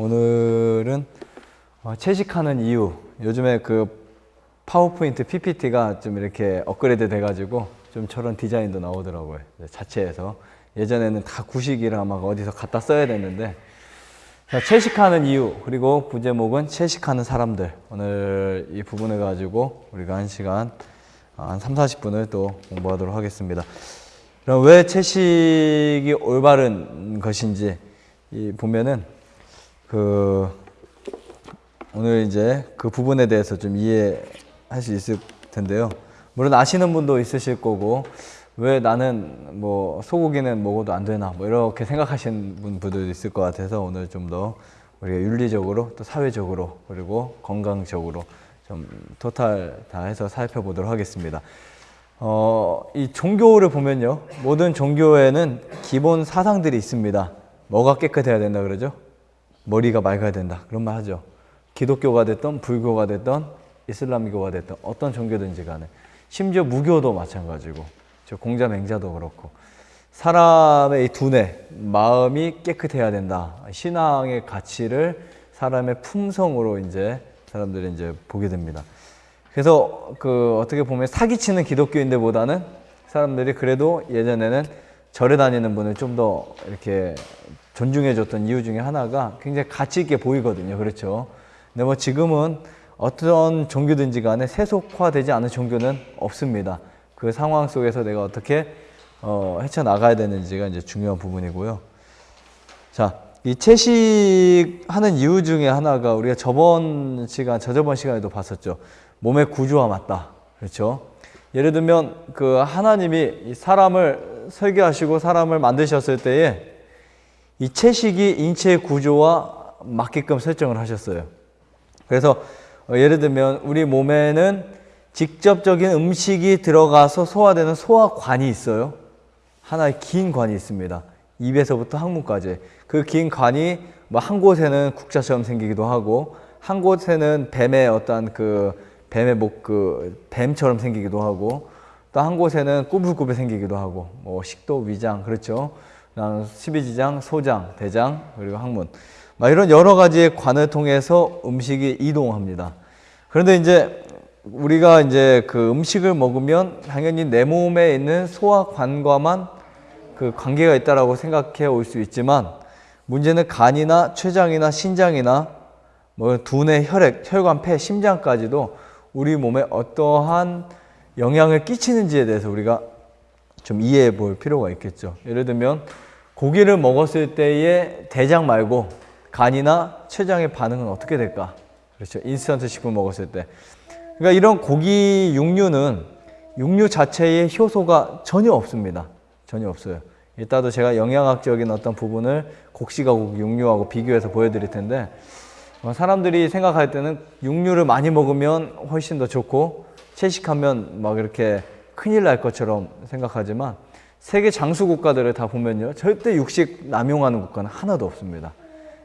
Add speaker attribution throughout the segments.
Speaker 1: 오늘은 어, 채식하는 이유. 요즘에 그 파워포인트 PPT가 좀 이렇게 업그레이드 돼가지고 좀 저런 디자인도 나오더라고요. 네, 자체에서. 예전에는 다 구식이라 막 어디서 갖다 써야 됐는데 자, 채식하는 이유 그리고 부제목은 채식하는 사람들 오늘 이 부분을 가지고 우리가 한 시간 한 3, 40분을 또 공부하도록 하겠습니다. 그럼 왜 채식이 올바른 것인지 이 보면은 그 오늘 이제 그 부분에 대해서 좀 이해할 수 있을 텐데요. 물론 아시는 분도 있으실 거고 왜 나는 뭐 소고기는 먹어도 안 되나 뭐 이렇게 생각하시는 분들도 있을 것 같아서 오늘 좀 더 우리가 윤리적으로 또 사회적으로 그리고 건강적으로 좀 토탈 다 해서 살펴보도록 하겠습니다. 어, 이 종교를 보면요. 모든 종교에는 기본 사상들이 있습니다. 뭐가 깨끗해야 된다 그러죠? 머리가 맑아야 된다. 그런 말 하죠. 기독교가 됐던 불교가 됐던 이슬람교가 됐던 어떤 종교든지 간에 심지어 무교도 마찬가지고 공자 맹자도 그렇고 사람의 이 두뇌, 마음이 깨끗해야 된다. 신앙의 가치를 사람의 품성으로 이제 사람들이 이제 보게 됩니다. 그래서 그 어떻게 보면 사기치는 기독교인들보다는 사람들이 그래도 예전에는 절에 다니는 분을 좀 더 이렇게 존중해 줬던 이유 중에 하나가 굉장히 가치 있게 보이거든요. 그렇죠. 근데 뭐 지금은 어떤 종교든지 간에 세속화되지 않은 종교는 없습니다. 그 상황 속에서 내가 어떻게 어, 헤쳐나가야 되는지가 이제 중요한 부분이고요. 자, 이 채식하는 이유 중에 하나가 우리가 저번 시간, 저저번 시간에도 봤었죠. 몸의 구조와 맞다. 그렇죠? 예를 들면 그 하나님이 사람을 설계하시고 사람을 만드셨을 때에 이 채식이 인체의 구조와 맞게끔 설정을 하셨어요. 그래서 예를 들면 우리 몸에는 직접적인 음식이 들어가서 소화되는 소화관이 있어요. 하나의 긴 관이 있습니다. 입에서부터 항문까지. 그 긴 관이 뭐 한 곳에는 국자처럼 생기기도 하고 한 곳에는 뱀의 어떤 그 뱀의 목 그 뱀처럼 생기기도 하고 또 한 곳에는 꾸불꾸불 생기기도 하고 뭐 식도, 위장 그렇죠. 그다음 십이지장, 소장, 대장 그리고 항문 막 이런 여러 가지의 관을 통해서 음식이 이동합니다. 그런데 이제 우리가 이제 그 음식을 먹으면 당연히 내 몸에 있는 소화관과만 그 관계가 있다라고 생각해 올 수 있지만 문제는 간이나 췌장이나 신장이나 뭐 두뇌, 혈액, 혈관, 폐, 심장까지도 우리 몸에 어떠한 영향을 끼치는지에 대해서 우리가 좀 이해해 볼 필요가 있겠죠. 예를 들면 고기를 먹었을 때의 대장 말고 간이나 췌장의 반응은 어떻게 될까? 그렇죠. 인스턴트 식품 먹었을 때. 그러니까 이런 고기 육류는 육류 자체의 효소가 전혀 없습니다. 전혀 없어요. 이따도 제가 영양학적인 어떤 부분을 곡식과 육류하고 비교해서 보여드릴 텐데 어, 사람들이 생각할 때는 육류를 많이 먹으면 훨씬 더 좋고 채식하면 막 이렇게 큰일 날 것처럼 생각하지만 세계 장수 국가들을 다 보면요 절대 육식 남용하는 국가는 하나도 없습니다.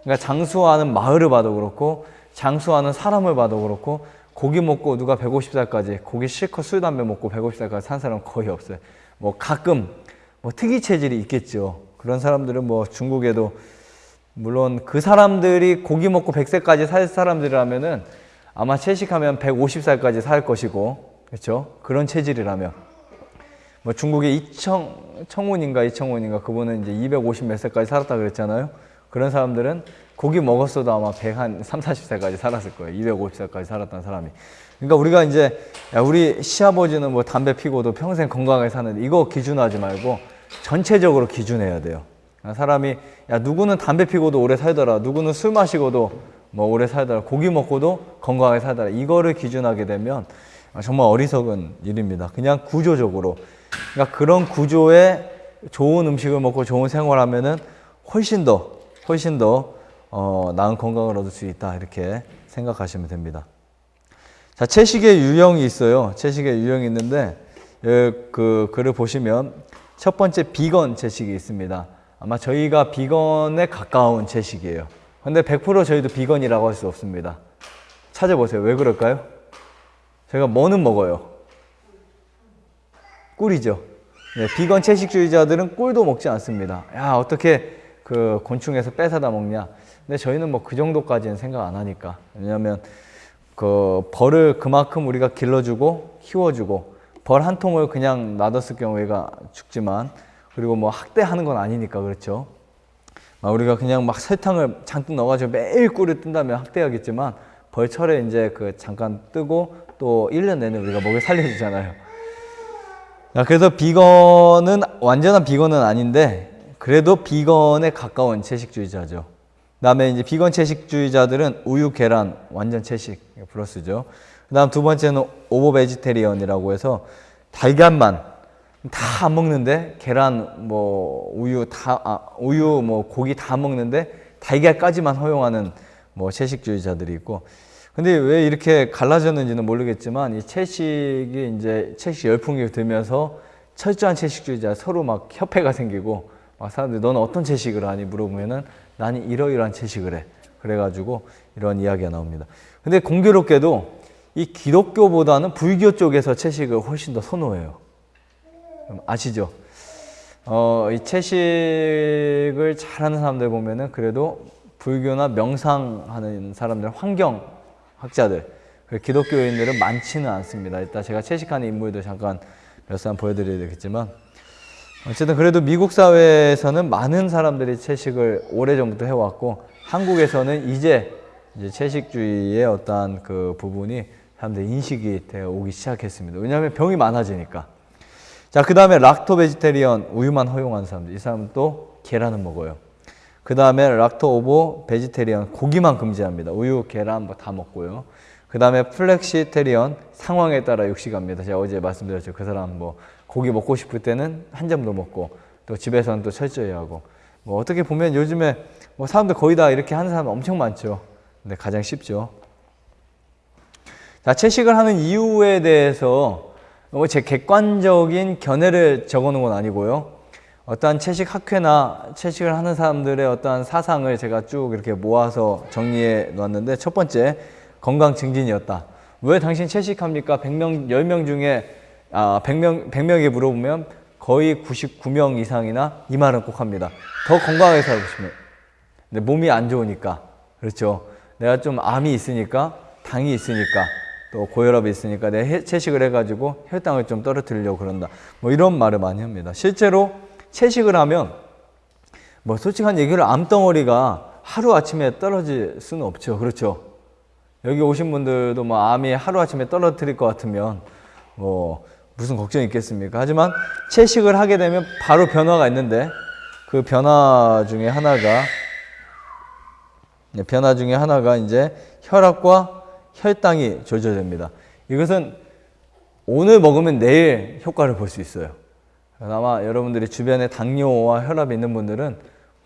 Speaker 1: 그러니까 장수하는 마을을 봐도 그렇고 장수하는 사람을 봐도 그렇고 고기 먹고 누가 150살까지 고기 실컷 술 담배 먹고 150살까지 산 사람 거의 없어요. 뭐 가끔 뭐 특이 체질이 있겠죠. 그런 사람들은 뭐 중국에도 물론 그 사람들이 고기 먹고 100세까지 살 사람들이라면은 아마 채식하면 150살까지 살 것이고 그렇죠 그런 체질이라면 뭐 중국의 이청 청운인가 이청운인가 그분은 이제 250몇 세까지 살았다 그랬잖아요 그런 사람들은 고기 먹었어도 아마 100한 3, 40세까지 살았을 거예요. 250세까지 살았던 사람이. 그러니까 우리가 이제 야 우리 시아버지는 뭐 담배 피고도 평생 건강하게 사는데 이거 기준하지 말고 전체적으로 기준해야 돼요. 사람이 야 누구는 담배 피고도 오래 살더라. 누구는 술 마시고도 뭐 오래 살더라. 고기 먹고도 건강하게 살더라. 이거를 기준하게 되면 정말 어리석은 일입니다. 그냥 구조적으로. 그러니까 그런 구조에 좋은 음식을 먹고 좋은 생활하면은 훨씬 더 훨씬 더 어, 나은 건강을 얻을 수 있다 이렇게 생각하시면 됩니다. 자 채식의 유형이 있어요. 채식의 유형이 있는데 그 글을 보시면 첫 번째 비건 채식이 있습니다. 아마 저희가 비건에 가까운 채식이에요. 근데 100% 저희도 비건이라고 할 수 없습니다. 찾아보세요. 왜 그럴까요? 제가 뭐는 먹어요? 꿀이죠. 네, 비건 채식주의자들은 꿀도 먹지 않습니다. 야 어떻게 그 곤충에서 뺏어다 먹냐. 근데 저희는 뭐 그 정도까지는 생각 안 하니까. 왜냐하면 그 벌을 그만큼 우리가 길러주고 키워주고 벌 한 통을 그냥 놔뒀을 경우에가 죽지만 그리고 뭐 학대하는 건 아니니까 그렇죠. 막 우리가 그냥 막 설탕을 잔뜩 넣어가지고 매일 꿀을 뜬다면 학대하겠지만 벌철에 이제 그 잠깐 뜨고 또 1년 내내 우리가 먹여 살려주잖아요. 자, 그래서 비건은 완전한 비건은 아닌데 그래도 비건에 가까운 채식주의자죠. 그다음에 이제 비건 채식주의자들은 우유, 계란 완전 채식 플러스죠. 그다음 두 번째는 ovo vegetarian이라고 해서 달걀만 다 안 먹는데 계란 뭐 우유 다 아, 우유 뭐 고기 다 먹는데 달걀까지만 허용하는 뭐 채식주의자들이 있고 근데 왜 이렇게 갈라졌는지는 모르겠지만 이 채식이 이제 채식 열풍이 들면서 철저한 채식주의자 서로 막 협회가 생기고 막 사람들이 너는 어떤 채식을 하니 물어보면은 나는 이러이러한 채식을 해 그래가지고 이런 이야기가 나옵니다. 근데 공교롭게도 이 기독교보다는 불교 쪽에서 채식을 훨씬 더 선호해요. 아시죠? 어, 이 채식을 잘하는 사람들 보면은 그래도 불교나 명상하는 사람들, 환경 학자들, 기독교인들은 많지는 않습니다. 이따 제가 채식하는 인물들 잠깐 몇 사람 보여드려야 되겠지만 어쨌든 그래도 미국 사회에서는 많은 사람들이 채식을 오래전부터 해왔고 한국에서는 이제 이제 채식주의의 어떠한 그 부분이 사람들 인식이 되어 오기 시작했습니다. 왜냐하면 병이 많아지니까. 자, 그 다음에 lacto vegetarian 우유만 허용하는 사람들. 이 사람은 또 계란은 먹어요. 그 다음에 lacto ovo vegetarian 고기만 금지합니다. 우유, 계란 뭐 다 먹고요. 그 다음에 flexitarian 상황에 따라 육식합니다. 제가 어제 말씀드렸죠. 그 사람 뭐 고기 먹고 싶을 때는 한 점도 먹고 또 집에서는 또 철저히 하고 뭐 어떻게 보면 요즘에 뭐 사람들 거의 다 이렇게 하는 사람 엄청 많죠. 근데 가장 쉽죠. 자, 채식을 하는 이유에 대해서 뭐 제 객관적인 견해를 적어 놓은 건 아니고요. 어떠한 채식 학회나 채식을 하는 사람들의 어떠한 사상을 제가 쭉 이렇게 모아서 정리해 놨는데 첫 번째 건강 증진이었다. 왜 당신 채식합니까? 100명, 10명 중에 아, 100명, 100명에게 물어보면 거의 99명 이상이나 이 말은 꼭 합니다. 더 건강하게 살고 싶으면. 근데 몸이 안 좋으니까. 그렇죠. 내가 좀 암이 있으니까, 당이 있으니까, 또 고혈압이 있으니까 내 채식을 해가지고 혈당을 좀 떨어뜨리려고 그런다. 뭐 이런 말을 많이 합니다. 실제로 채식을 하면 뭐 솔직한 얘기를 암덩어리가 하루아침에 떨어질 수는 없죠. 그렇죠. 여기 오신 분들도 뭐 암이 하루아침에 떨어뜨릴 것 같으면 뭐 무슨 걱정이 있겠습니까? 하지만 채식을 하게 되면 바로 변화가 있는데 그 변화 중에 하나가 네, 변화 중에 하나가 이제 혈압과 혈당이 조절됩니다. 이것은 오늘 먹으면 내일 효과를 볼 수 있어요. 아마 여러분들이 주변에 당뇨와 혈압이 있는 분들은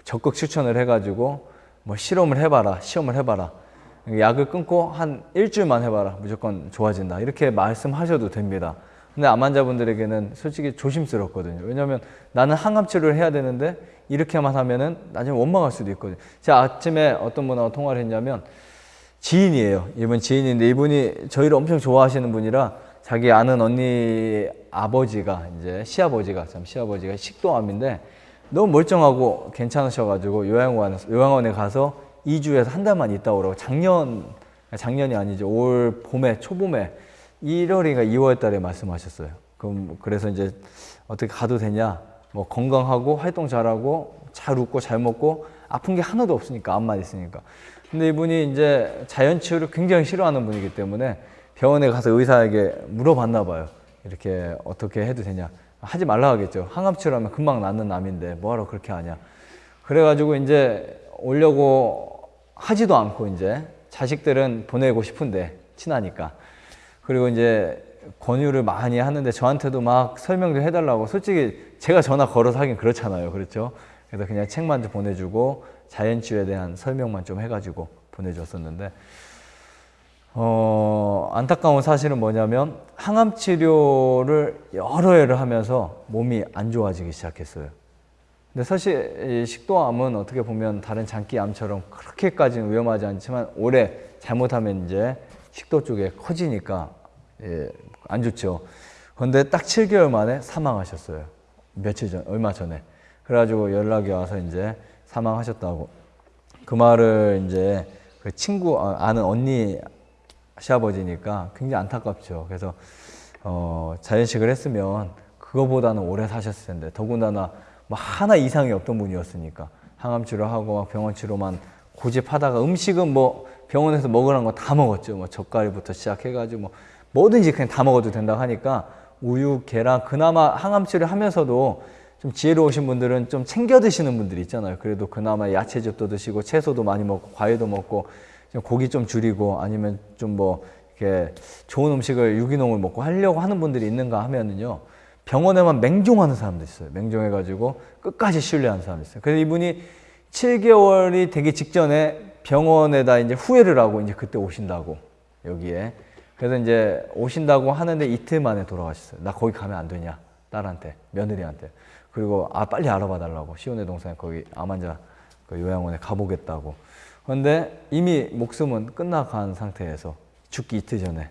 Speaker 1: 적극 추천을 해가지고 뭐 실험을 해봐라, 시험을 해봐라. 약을 끊고 한 일주일만 해봐라. 무조건 좋아진다. 이렇게 말씀하셔도 됩니다. 근데 암 환자분들에게는 솔직히 조심스럽거든요. 왜냐하면 나는 항암 치료를 해야 되는데 이렇게만 하면은 나중에 원망할 수도 있거든요. 제가 아침에 어떤 분하고 통화를 했냐면 지인이에요. 이분 지인인데 이분이 저희를 엄청 좋아하시는 분이라 자기 아는 언니 아버지가 이제 시아버지가 참 시아버지가 식도암인데 너무 멀쩡하고 괜찮으셔가지고 요양원 요양원에 가서 2주에서 한 달만 있다 오라고 작년 작년이 아니죠 올 봄에 초봄에 1월인가 2월 달에 말씀하셨어요. 그럼 그래서 이제 어떻게 가도 되냐? 뭐 건강하고 활동 잘하고 잘 웃고 잘 먹고 아픈 게 하나도 없으니까 암만 있으니까. 근데 이분이 이제 자연 치유를 굉장히 싫어하는 분이기 때문에 병원에 가서 의사에게 물어봤나 봐요. 이렇게 어떻게 해도 되냐? 하지 말라 하겠죠. 항암 치료하면 금방 낫는 암인데 뭐하러 그렇게 하냐? 그래가지고 이제 오려고 하지도 않고 이제 자식들은 보내고 싶은데 친하니까 그리고 이제 권유를 많이 하는데 저한테도 막 설명도 해달라고 솔직히 제가 전화 걸어서 하긴 그렇잖아요. 그렇죠? 그래서 그냥 책만 좀 보내주고 자연치유에 대한 설명만 좀 해가지고 보내줬었는데 어, 안타까운 사실은 뭐냐면 항암 치료를 여러 해를 하면서 몸이 안 좋아지기 시작했어요. 근데 사실 식도암은 어떻게 보면 다른 장기암처럼 그렇게까지는 위험하지 않지만 오래 잘못하면 이제 식도 쪽에 커지니까 예, 안 좋죠. 그런데 딱 7개월 만에 사망하셨어요. 며칠 전, 얼마 전에. 그래가지고 연락이 와서 이제 사망하셨다고. 그 말을 이제 그 친구 아, 아는 언니 시아버지니까 굉장히 안타깝죠. 그래서 어, 자연식을 했으면 그거보다는 오래 사셨을 텐데 더군다나 뭐 하나 이상이 없던 분이었으니까 항암 치료하고 막 병원 치료만 고집하다가 음식은 뭐 병원에서 먹으라는 거다 먹었죠. 뭐 젓갈부터 시작해가지고 뭐 뭐든지 그냥 다 먹어도 된다 하니까 우유, 계란 그나마 항암 치료하면서도 좀 지혜로우신 분들은 좀 챙겨 드시는 분들이 있잖아요. 그래도 그나마 야채즙도 드시고 채소도 많이 먹고 과일도 먹고 좀 고기 좀 줄이고 아니면 좀 뭐 이렇게 좋은 음식을 유기농을 먹고 하려고 하는 분들이 있는가 하면은요. 병원에만 맹종하는 사람도 있어요. 맹종해가지고 끝까지 신뢰하는 사람도 있어요. 그래서 이분이 7개월이 되기 직전에 병원에다 이제 후회를 하고 이제 그때 오신다고 여기에 그래서 이제 오신다고 하는데 이틀 만에 돌아가셨어요. 나 거기 가면 안 되냐 딸한테 며느리한테 그리고 아 빨리 알아봐 달라고 시온의 동생에 거기 암 환자 그 요양원에 가보겠다고 그런데 이미 목숨은 끝나간 상태에서 죽기 이틀 전에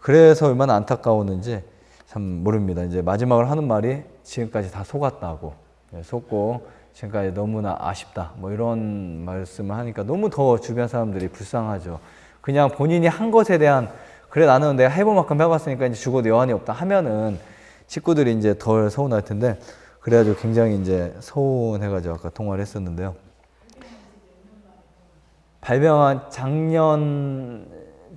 Speaker 1: 그래서 얼마나 안타까웠는지 참 모릅니다. 이제 마지막으로 하는 말이 지금까지 다 속았다고 예, 속고 지금까지 너무나 아쉽다 뭐 이런 말씀을 하니까 너무 더 주변 사람들이 불쌍하죠. 그냥 본인이 한 것에 대한 그래 나는 내가 해본 만큼 해봤으니까 이제 죽어도 여한이 없다 하면은 식구들이 이제 덜 서운할 텐데 그래가지고 굉장히 이제 서운해가지고 아까 통화를 했었는데요. 발병한 작년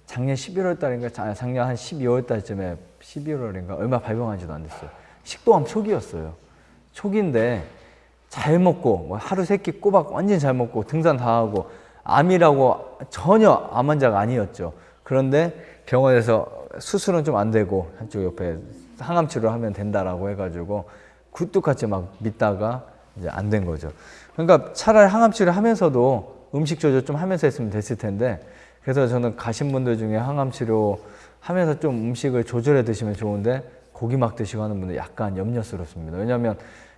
Speaker 1: 작년 11월 달인가 자- 작년 한 12월 달쯤에 11월인가 얼마 발병한지도 안 됐어요. 식도암 초기였어요. 초기인데 잘 먹고 뭐 하루 세끼 꼬박 완전 잘 먹고 등산 다 하고 암이라고 전혀 암 환자가 아니었죠. 그런데 병원에서 수술은 좀 안 되고 한쪽 옆에 항암 치료를 하면 된다라고 해가지고 굴뚝같이 막 믿다가 이제 안 된 거죠. 그러니까 차라리 항암 치료를 하면서도 음식 조절 좀 하면서 했으면 됐을 텐데 그래서 저는 가신 분들 중에 항암 치료 하면서 좀 음식을 조절해 드시면 좋은데 고기 막 드시고 하는 분들 약간 염려스럽습니다. 왜냐하면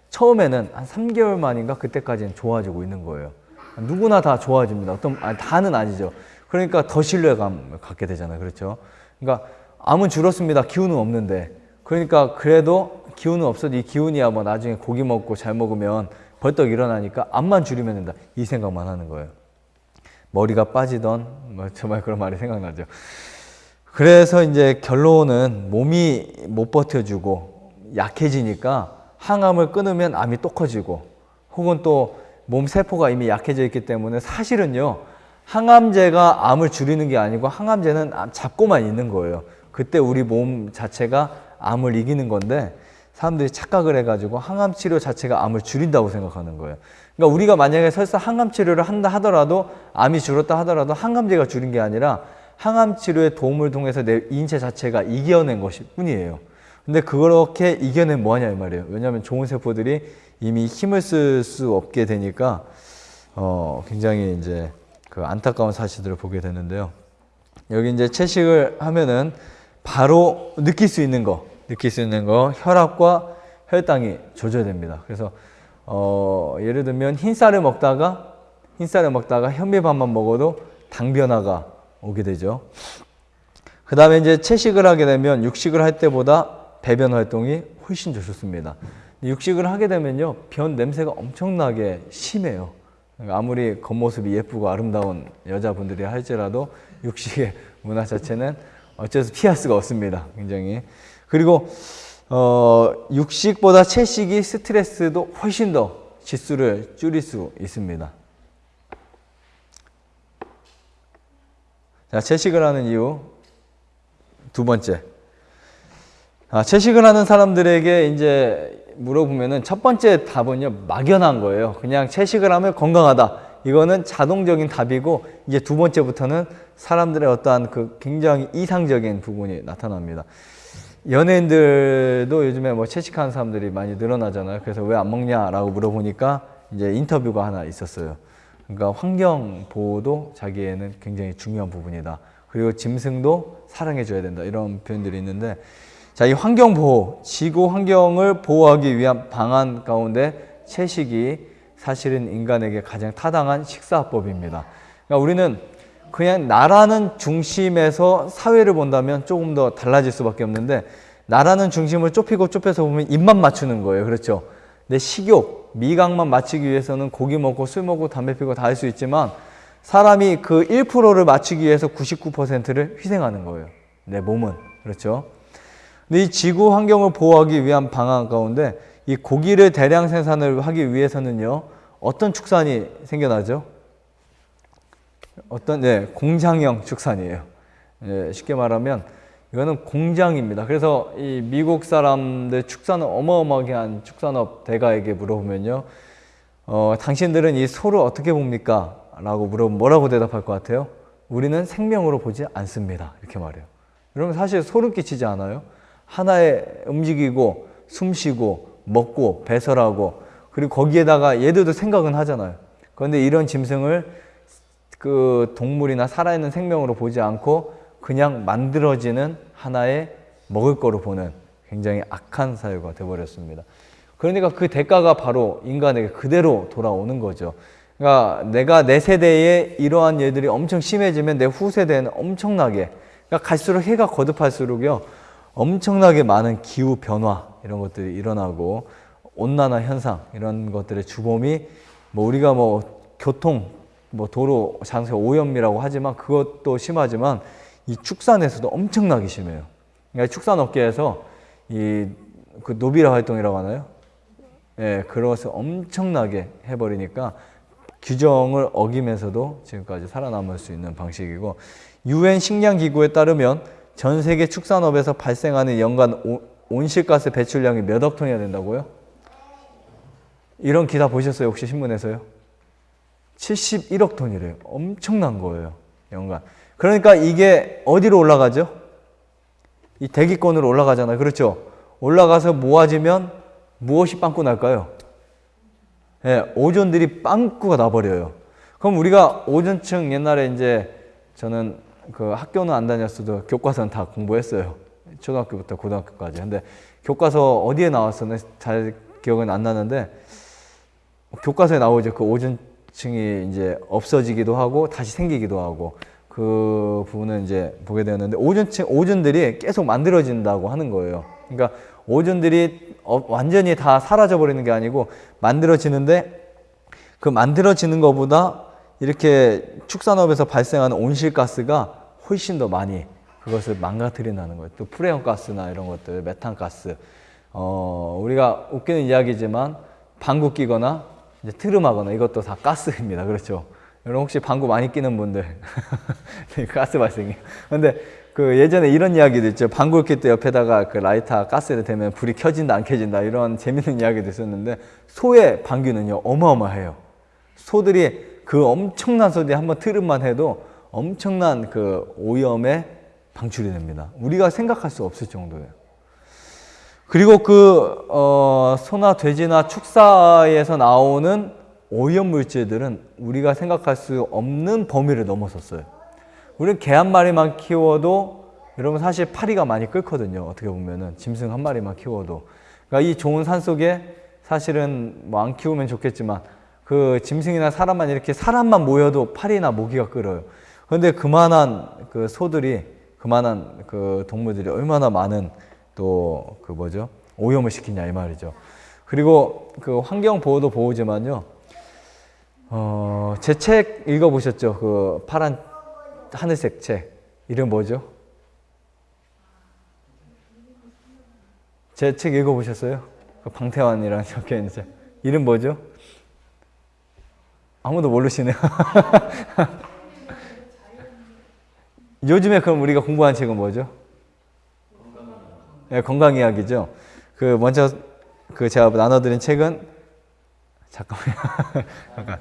Speaker 1: 처음에는 한 3개월 만인가 그때까지는 좋아지고 있는 거예요. 누구나 다 좋아집니다. 어떤 아니, 다는 아니죠. 그러니까 더 신뢰감을 갖게 되잖아요. 그렇죠? 그러니까 암은 줄었습니다. 기운은 없는데. 그러니까 그래도 기운은 없어도 이 기운이야 뭐 나중에 고기 먹고 잘 먹으면 벌떡 일어나니까 암만 줄이면 된다. 이 생각만 하는 거예요. 머리가 빠지던 뭐 정말 그런 말이 생각나죠. 그래서 이제 결론은 몸이 못 버텨주고 약해지니까 항암을 끊으면 암이 또 커지고 혹은 또 몸 세포가 이미 약해져 있기 때문에 사실은요 항암제가 암을 줄이는 게 아니고 항암제는 암 잡고만 있는 거예요. 그때 우리 몸 자체가 암을 이기는 건데 사람들이 착각을 해가지고 항암 치료 자체가 암을 줄인다고 생각하는 거예요. 그러니까 우리가 만약에 설사 항암 치료를 한다 하더라도 암이 줄었다 하더라도 항암제가 줄인 게 아니라 항암 치료의 도움을 통해서 내 인체 자체가 이겨낸 것일 뿐이에요. 근데 그렇게 이겨낸 뭐하냐 이 말이에요. 왜냐하면 좋은 세포들이 이미 힘을 쓸 수 없게 되니까 어 굉장히 이제 그 안타까운 사실들을 보게 되는데요. 여기 이제 채식을 하면은 바로 느낄 수 있는 거, 느낄 수 있는 거, 혈압과 혈당이 조절됩니다. 그래서 어 예를 들면 흰쌀을 먹다가 흰쌀을 먹다가 현미밥만 먹어도 당 변화가 오게 되죠. 그 다음에 이제 채식을 하게 되면 육식을 할 때보다 배변 활동이 훨씬 좋습니다. 육식을 하게 되면요, 변 냄새가 엄청나게 심해요. 그러니까 아무리 겉모습이 예쁘고 아름다운 여자분들이 할지라도 육식의 문화 자체는 어째서 피할 수가 없습니다. 굉장히. 그리고 어, 육식보다 채식이 스트레스도 훨씬 더 지수를 줄일 수 있습니다. 자, 채식을 하는 이유 두 번째. 아, 채식을 하는 사람들에게 이제 물어보면은 첫 번째 답은요, 막연한 거예요. 그냥 채식을 하면 건강하다. 이거는 자동적인 답이고, 이제 두 번째부터는 사람들의 어떠한 그 굉장히 이상적인 부분이 나타납니다. 연예인들도 요즘에 뭐 채식하는 사람들이 많이 늘어나잖아요. 그래서 왜 안 먹냐라고 물어보니까 이제 인터뷰가 하나 있었어요. 그러니까 환경 보호도 자기에는 굉장히 중요한 부분이다. 그리고 짐승도 사랑해줘야 된다. 이런 표현들이 있는데, 자, 이 환경 보호, 지구 환경을 보호하기 위한 방안 가운데 채식이 사실은 인간에게 가장 타당한 식사법입니다. 그러니까 우리는 그냥 나라는 중심에서 사회를 본다면 조금 더 달라질 수밖에 없는데 나라는 중심을 좁히고 좁혀서 보면 입만 맞추는 거예요. 그렇죠? 내 식욕, 미각만 맞추기 위해서는 고기 먹고 술 먹고 담배 피고 다 할 수 있지만 사람이 그 1%를 맞추기 위해서 99%를 희생하는 거예요. 내 몸은. 그렇죠? 근데 이 지구 환경을 보호하기 위한 방안 가운데 이 고기를 대량 생산을 하기 위해서는요. 어떤 축산이 생겨나죠? 어떤 네, 공장형 축산이에요. 예, 쉽게 말하면 이거는 공장입니다. 그래서 이 미국 사람들 축산은 어마어마하게 한 축산업 대가에게 물어보면요. 어, 당신들은 이 소를 어떻게 봅니까? 라고 물어보면 뭐라고 대답할 것 같아요? 우리는 생명으로 보지 않습니다. 이렇게 말해요. 여러분 사실 소름 끼치지 않아요? 하나에 움직이고 숨 쉬고 먹고 배설하고 그리고 거기에다가 얘들도 생각은 하잖아요. 그런데 이런 짐승을 그 동물이나 살아있는 생명으로 보지 않고 그냥 만들어지는 하나의 먹을 거로 보는 굉장히 악한 사유가 되어버렸습니다. 그러니까 그 대가가 바로 인간에게 그대로 돌아오는 거죠. 그러니까 내가 내 세대에 이러한 일들이 엄청 심해지면 내 후세대는 엄청나게 그러니까 갈수록 해가 거듭할수록요 엄청나게 많은 기후 변화 이런 것들이 일어나고 온난화 현상 이런 것들의 주범이 뭐 우리가 뭐 교통 뭐 도로 장소 오염이라고 하지만 그것도 심하지만 이 축산에서도 엄청나게 심해요. 그러니까 축산 업계에서 이 그 노비라 활동이라고 하나요? 예, 그것을 엄청나게 해버리니까 규정을 어기면서도 지금까지 살아남을 수 있는 방식이고 유엔 식량기구에 따르면 전 세계 축산업에서 발생하는 연간 온실가스 배출량이 몇 억 톤이나 된다고요? 이런 기사 보셨어요? 혹시 신문에서요? 71억 톤이래요. 엄청난 거예요. 연간. 그러니까 이게 어디로 올라가죠? 이 대기권으로 올라가잖아요. 그렇죠? 올라가서 모아지면 무엇이 빵꾸 날까요? 예, 오존들이 빵꾸가 나버려요. 그럼 우리가 오존층 옛날에 이제 저는 그 학교는 안 다녔어도 교과서는 다 공부했어요. 초등학교부터 고등학교까지. 근데 교과서 어디에 나왔었나 잘 기억은 안 나는데 교과서에 나오죠. 그 오존 층이 이제 없어지기도 하고 다시 생기기도 하고 그 부분은 이제 보게 되었는데 오존층 오존들이 계속 만들어진다고 하는 거예요. 그러니까 오존들이 어, 완전히 다 사라져 버리는 게 아니고 만들어지는데 그 만들어지는 것보다 이렇게 축산업에서 발생하는 온실가스가 훨씬 더 많이 그것을 망가뜨린다는 거예요. 또 프레온 가스나 이런 것들, 메탄 가스. 어, 우리가 웃기는 이야기지만 방구 끼거나 이제 트름하거나 이것도 다 가스입니다. 그렇죠? 여러분 혹시 방구 많이 끼는 분들 네, 가스 발생이에요. 근데 그 예전에 이런 이야기도 있죠. 방구 낄 때 옆에다가 그 라이터 가스를 대면 불이 켜진다 안 켜진다 이런 재밌는 이야기도 있었는데 소의 방귀는요 어마어마해요. 소들이 그 엄청난 소리 한번 트름만 해도 엄청난 그 오염에 방출이 됩니다. 우리가 생각할 수 없을 정도예요. 그리고 그 어, 소나 돼지나 축사에서 나오는 오염 물질들은 우리가 생각할 수 없는 범위를 넘어섰어요. 우리는 개 한 마리만 키워도 여러분 사실 파리가 많이 끓거든요. 어떻게 보면은 짐승 한 마리만 키워도. 그러니까 이 좋은 산 속에 사실은 뭐 안 키우면 좋겠지만 그 짐승이나 사람만 이렇게 사람만 모여도 파리나 모기가 끓어요. 그런데 그만한 그 소들이 그만한 그 동물들이 얼마나 많은 또 그 뭐죠 오염을 시키냐 이 말이죠. 그리고 그 환경 보호도 보호지만요. 어, 제 책 읽어보셨죠? 그 파란 하늘색 책. 이름 뭐죠? 제 책 읽어보셨어요? 그 방태환이랑 적혀 있는 책. 이름 뭐죠? 아무도 모르시네요. 요즘에 그럼 우리가 공부한 책은 뭐죠? 네, 건강 이야기죠. 그 먼저 그 제가 나눠드린 책은 잠깐만요. 잠깐.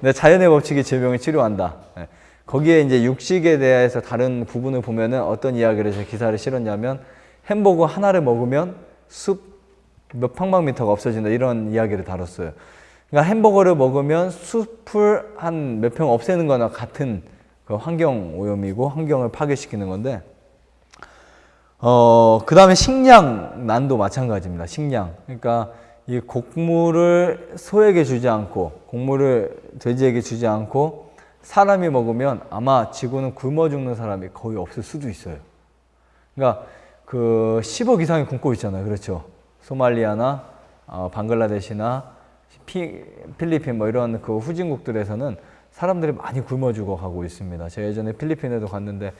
Speaker 1: 네, 자연의 법칙이 질병을 치료한다. 네. 거기에 이제 육식에 대해서 다른 부분을 보면은 어떤 이야기를 제 기사를 실었냐면 햄버거 하나를 먹으면 숲 몇 평방미터가 없어진다 이런 이야기를 다뤘어요. 그러니까 햄버거를 먹으면 숲을 한 몇 평 없애는 거나 같은 그 환경 오염이고 환경을 파괴시키는 건데 어, 그 다음에 식량 난도 마찬가지입니다. 식량. 그러니까 이 곡물을 소에게 주지 않고 곡물을 돼지에게 주지 않고 사람이 먹으면 아마 지구는 굶어 죽는 사람이 거의 없을 수도 있어요. 그러니까 그 10억 이상이 굶고 있잖아요. 그렇죠. 소말리아나 어, 방글라데시나 피, 필리핀 뭐 이런 그 후진국들에서는 사람들이 많이 굶어 죽어 가고 있습니다. 제가 예전에 필리핀에도 갔는데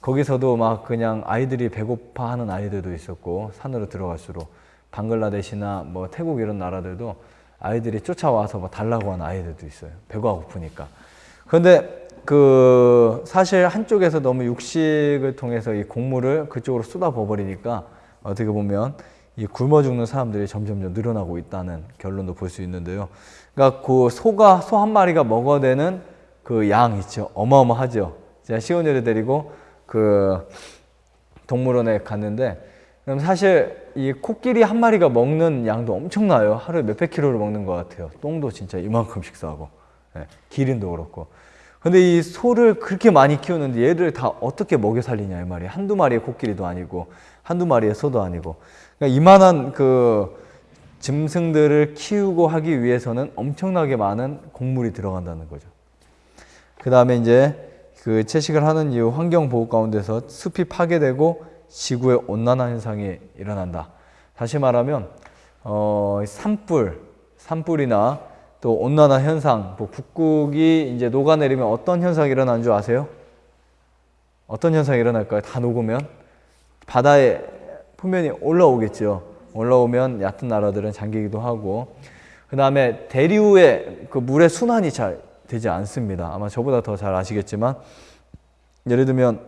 Speaker 1: 거기서도 막 그냥 아이들이 배고파하는 아이들도 있었고 산으로 들어갈수록 방글라데시나 뭐 태국 이런 나라들도 아이들이 쫓아와서 뭐 달라고 하는 아이들도 있어요. 배가 고프니까. 그런데 그 사실 한쪽에서 너무 육식을 통해서 이 곡물을 그쪽으로 쏟아부어 버리니까 어떻게 보면 이 굶어 죽는 사람들이 점점점 늘어나고 있다는 결론도 볼 수 있는데요. 그러니까 그 소가 소 한 마리가 먹어대는 그 양 있죠. 어마어마하죠. 제가 시온이를 데리고 그 동물원에 갔는데 그럼 사실 이 코끼리 한 마리가 먹는 양도 엄청나요. 하루에 몇백 킬로를 먹는 것 같아요. 똥도 진짜 이만큼씩 싸고 예, 기린도 그렇고. 근데 이 소를 그렇게 많이 키우는데 얘를 다 어떻게 먹여 살리냐 이 말이에요. 한두 마리의 코끼리도 아니고 한두 마리의 소도 아니고 그러니까 이만한 그 짐승들을 키우고 하기 위해서는 엄청나게 많은 곡물이 들어간다는 거죠. 그 다음에 이제 그 채식을 하는 이후 환경 보호 가운데서 숲이 파괴되고 지구의 온난화 현상이 일어난다. 다시 말하면 어, 산불, 산불이나 또 온난화 현상, 뭐 북극이 이제 녹아내리면 어떤 현상이 일어나는 줄 아세요? 어떤 현상이 일어날까요? 다 녹으면 바다의 표면이 올라오겠죠. 올라오면 얕은 나라들은 잠기기도 하고 그 다음에 대류의 그 물의 순환이 잘 되지 않습니다. 아마 저보다 더 잘 아시겠지만 예를 들면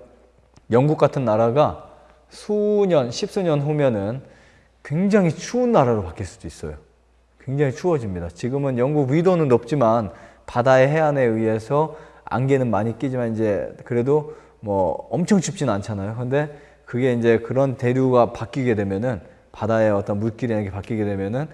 Speaker 1: 영국 같은 나라가 수년, 십수년 후면은 굉장히 추운 나라로 바뀔 수도 있어요. 굉장히 추워집니다. 지금은 영국 위도는 높지만 바다의 해안에 의해서 안개는 많이 끼지만 이제 그래도 뭐 엄청 춥지는 않잖아요. 근데 그게 이제 그런 대류가 바뀌게 되면은 바다의 어떤 물길이나 게 바뀌게 되면은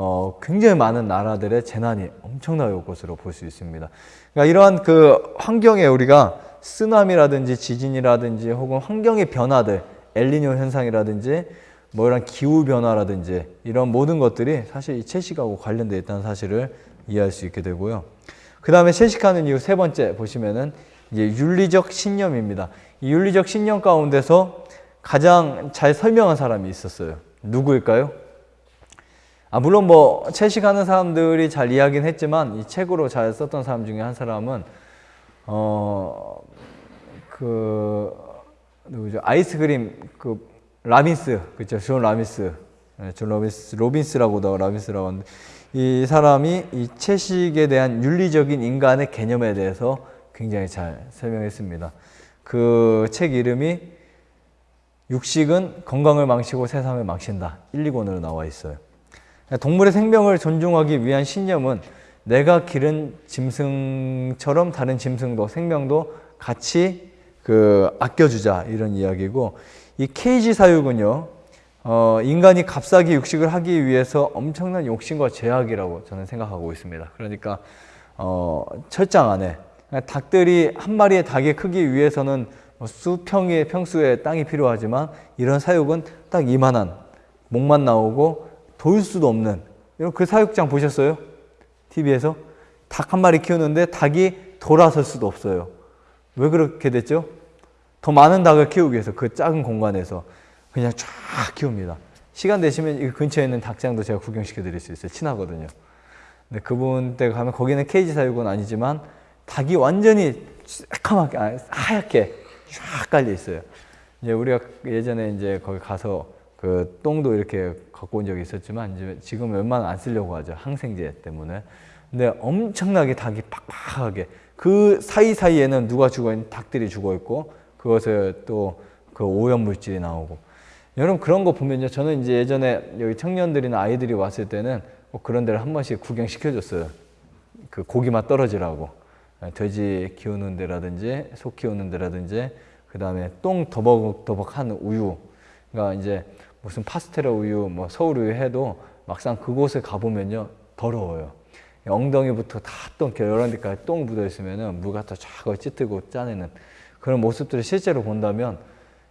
Speaker 1: 어 굉장히 많은 나라들의 재난이 엄청나게 올 것으로 볼 수 있습니다. 그러니까 이러한 그 환경에 우리가 쓰나미라든지 지진이라든지 혹은 환경의 변화들, 엘리뇨 현상이라든지 뭐 이런 기후 변화라든지 이런 모든 것들이 사실 이 채식하고 관련되어 있다는 사실을 이해할 수 있게 되고요. 그 다음에 채식하는 이유 세 번째 보시면은 이제 윤리적 신념입니다. 이 윤리적 신념 가운데서 가장 잘 설명한 사람이 있었어요. 누구일까요? 아, 물론 뭐 채식하는 사람들이 잘 이야기는 했지만 이 책으로 잘 썼던 사람 중에 한 사람은 어 그 누구죠? 아이스크림 그 라빈스 그죠? 존 라빈스 네, 존 로빈스 로빈스라고도 라빈스라고 하는데 이 사람이 이 채식에 대한 윤리적인 인간의 개념에 대해서 굉장히 잘 설명했습니다. 그 책 이름이 육식은 건강을 망치고 세상을 망친다. 1, 2권으로 나와 있어요. 동물의 생명을 존중하기 위한 신념은 내가 기른 짐승처럼 다른 짐승도 생명도 같이 그 아껴주자 이런 이야기고 이 케이지 사육은요 어, 인간이 값싸게 육식을 하기 위해서 엄청난 욕심과 제약이라고 저는 생각하고 있습니다. 그러니까 어, 철장 안에 닭들이 한 마리의 닭의 크기 위해서는 뭐 수평의 평수의 땅이 필요하지만 이런 사육은 딱 이만한 목만 나오고 돌 수도 없는 이런 그 사육장 보셨어요? TV에서 닭 한 마리 키우는데 닭이 돌아설 수도 없어요. 왜 그렇게 됐죠? 더 많은 닭을 키우기 위해서 그 작은 공간에서 그냥 쫙 키웁니다. 시간 되시면 이 근처에 있는 닭장도 제가 구경시켜 드릴 수 있어요. 친하거든요. 근데 그분 댁 가면 거기는 케이지 사육은 아니지만 닭이 완전히 새까맣게 아, 하얗게 쫙 깔려 있어요. 이제 우리가 예전에 이제 거기 가서 그 똥도 이렇게 갖고 온 적이 있었지만 이제 지금 웬만하면 안 쓰려고 하죠. 항생제 때문에. 근데 엄청나게 닭이 팍팍하게 그 사이사이에는 누가 죽어 있는 닭들이 죽어 있고 그것에 또 그 오염 물질이 나오고 여러분 그런 거 보면요. 저는 이제 예전에 여기 청년들이나 아이들이 왔을 때는 꼭 그런 데를 한 번씩 구경시켜 줬어요. 그 고기맛 떨어지라고. 돼지 키우는 데라든지 소 키우는 데라든지 그 다음에 똥 더벅더벅한 우유 그러니까 이제 무슨 파스텔라 우유 뭐 서울 우유 해도 막상 그곳에 가보면요 더러워요. 엉덩이부터 다똥 이런 데까지 똥 묻어 있으면은 물 갖다 쫙 찌뜨고 짜내는 그런 모습들을 실제로 본다면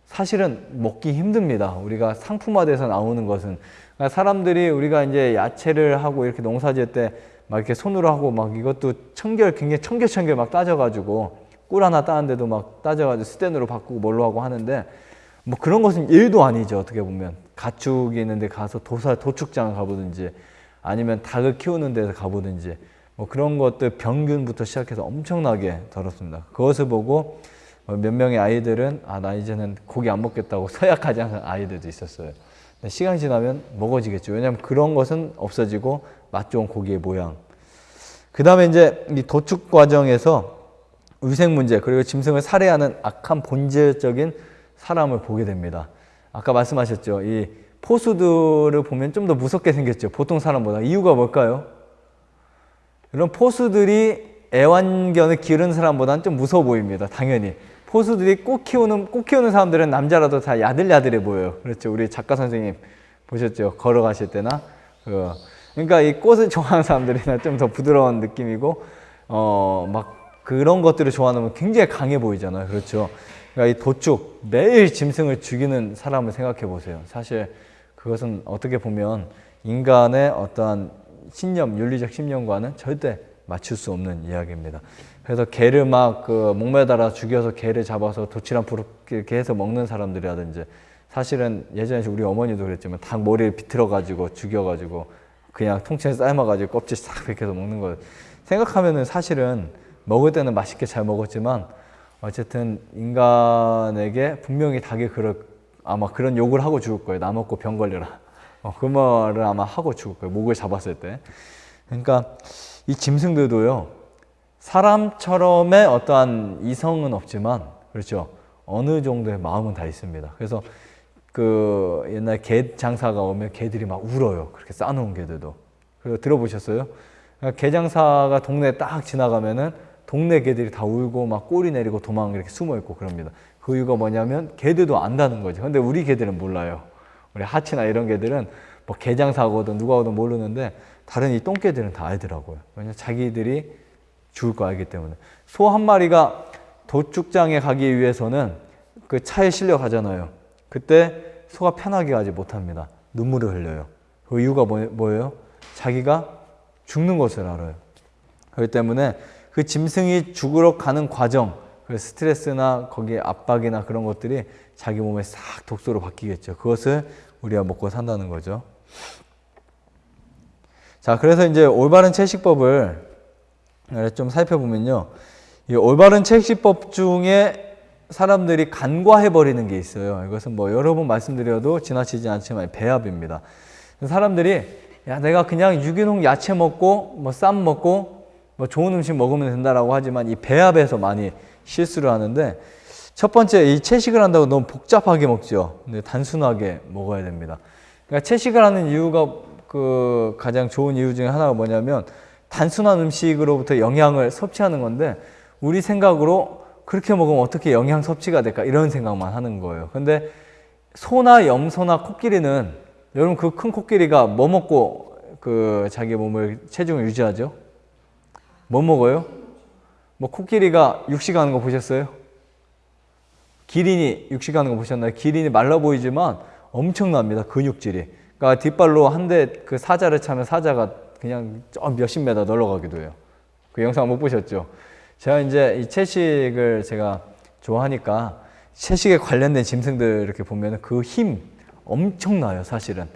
Speaker 1: 사실은 먹기 힘듭니다. 우리가 상품화돼서 나오는 것은. 그러니까 사람들이 우리가 이제 야채를 하고 이렇게 농사 지을 때 막 이렇게 손으로 하고 막 이것도 청결 굉장히 청결청결 막 따져가지고 꿀 하나 따는데도 막 따져가지고 스텐으로 바꾸고 뭘로 하고 하는데 뭐 그런 것은 일도 아니죠 어떻게 보면 가축이 있는데 가서 도사 도축장 가보든지 아니면 닭을 키우는 데서 가보든지 뭐 그런 것들 병균부터 시작해서 엄청나게 더럽습니다. 그것을 보고 어, 몇 명의 아이들은 아 나 이제는 고기 안 먹겠다고 서약하지 않은 아이들도 있었어요. 시간이 지나면 먹어지겠죠. 왜냐하면 그런 것은 없어지고 맛 좋은 고기의 모양. 그 다음에 이제 이 도축 과정에서 위생 문제 그리고 짐승을 살해하는 악한 본질적인 사람을 보게 됩니다. 아까 말씀하셨죠. 이 포수들을 보면 좀 더 무섭게 생겼죠. 보통 사람보다. 이유가 뭘까요? 이런 포수들이 애완견을 기르는 사람보다는 좀 무서워 보입니다. 당연히. 포수들이 꽃 키우는, 꽃 키우는 사람들은 남자라도 다 야들야들해 보여요. 그렇죠. 우리 작가 선생님 보셨죠. 걸어가실 때나. 그, 그러니까 이 꽃을 좋아하는 사람들이나 좀 더 부드러운 느낌이고, 어, 막 그런 것들을 좋아하면 굉장히 강해 보이잖아요. 그렇죠. 그러니까 이 도축, 매일 짐승을 죽이는 사람을 생각해 보세요. 사실 그것은 어떻게 보면 인간의 어떠한 신념, 윤리적 신념과는 절대 맞출 수 없는 이야기입니다. 그래서 개를 막 그 목매달아 죽여서 개를 잡아서 도치랑 부르 이렇게 해서 먹는 사람들이라든지 사실은 예전에 우리 어머니도 그랬지만 닭 머리를 비틀어 가지고 죽여 가지고 그냥 통째로 삶아 가지고 껍질 싹 벗겨서 먹는 거 생각하면은 사실은 먹을 때는 맛있게 잘 먹었지만 어쨌든 인간에게 분명히 닭이 그럴 아마 그런 욕을 하고 죽을 거예요. 나 먹고 병 걸려라. 어, 그 말을 아마 하고 죽을 거예요. 목을 잡았을 때. 그러니까 이 짐승들도요. 사람처럼의 어떠한 이성은 없지만 그렇죠. 어느 정도의 마음은 다 있습니다. 그래서 그 옛날 개 장사가 오면 개들이 막 울어요. 그렇게 싸놓은 개들도. 그리고 들어보셨어요? 개 장사가 동네에 딱 지나가면은 동네 개들이 다 울고 막 꼬리 내리고 도망 이렇게 숨어 있고 그럽니다. 그 이유가 뭐냐면 개들도 안다는 거죠. 근데 우리 개들은 몰라요. 우리 하치나 이런 개들은 뭐 개장 사고든 누가 오든 모르는데 다른 이 똥개들은 다 알더라고요. 왜냐면 자기들이 죽을 거 알기 때문에. 소 한 마리가 도축장에 가기 위해서는 그 차에 실려 가잖아요. 그때 소가 편하게 가지 못합니다. 눈물을 흘려요. 그 이유가 뭐, 예요 자기가 죽는 것을 알아요. 그렇기 때문에 그 짐승이 죽으러 가는 과정, 그 스트레스나 거기에 압박이나 그런 것들이 자기 몸에 싹 독소로 바뀌겠죠. 그것을 우리가 먹고 산다는 거죠. 자, 그래서 이제 올바른 채식법을 좀 살펴보면요. 이 올바른 채식법 중에 사람들이 간과해버리는 게 있어요. 이것은 뭐 여러 번 말씀드려도 지나치지 않지만 배합입니다. 사람들이 야, 내가 그냥 유기농 야채 먹고 뭐 쌈 먹고 뭐 좋은 음식 먹으면 된다라고 하지만 이 배합에서 많이 실수를 하는데 첫 번째 이 채식을 한다고 너무 복잡하게 먹죠. 근데 단순하게 먹어야 됩니다. 그러니까 채식을 하는 이유가 그 가장 좋은 이유 중에 하나가 뭐냐면 단순한 음식으로부터 영양을 섭취하는 건데 우리 생각으로 그렇게 먹으면 어떻게 영양 섭취가 될까 이런 생각만 하는 거예요. 근데 소나 염소나 코끼리는 여러분 그 큰 코끼리가 뭐 먹고 그 자기 몸을 체중을 유지하죠? 뭐 먹어요? 뭐 코끼리가 육식하는 거 보셨어요? 기린이 육식하는 거 보셨나요? 기린이 말라 보이지만 엄청납니다. 근육질이. 그러니까 뒷발로 한 대 그 사자를 차면 사자가 그냥 저 몇십 메다 널러가기도 해요. 그 영상 못 보셨죠? 제가 이제 이 채식을 제가 좋아하니까 채식에 관련된 짐승들 이렇게 보면 그 힘 엄청나요, 사실은.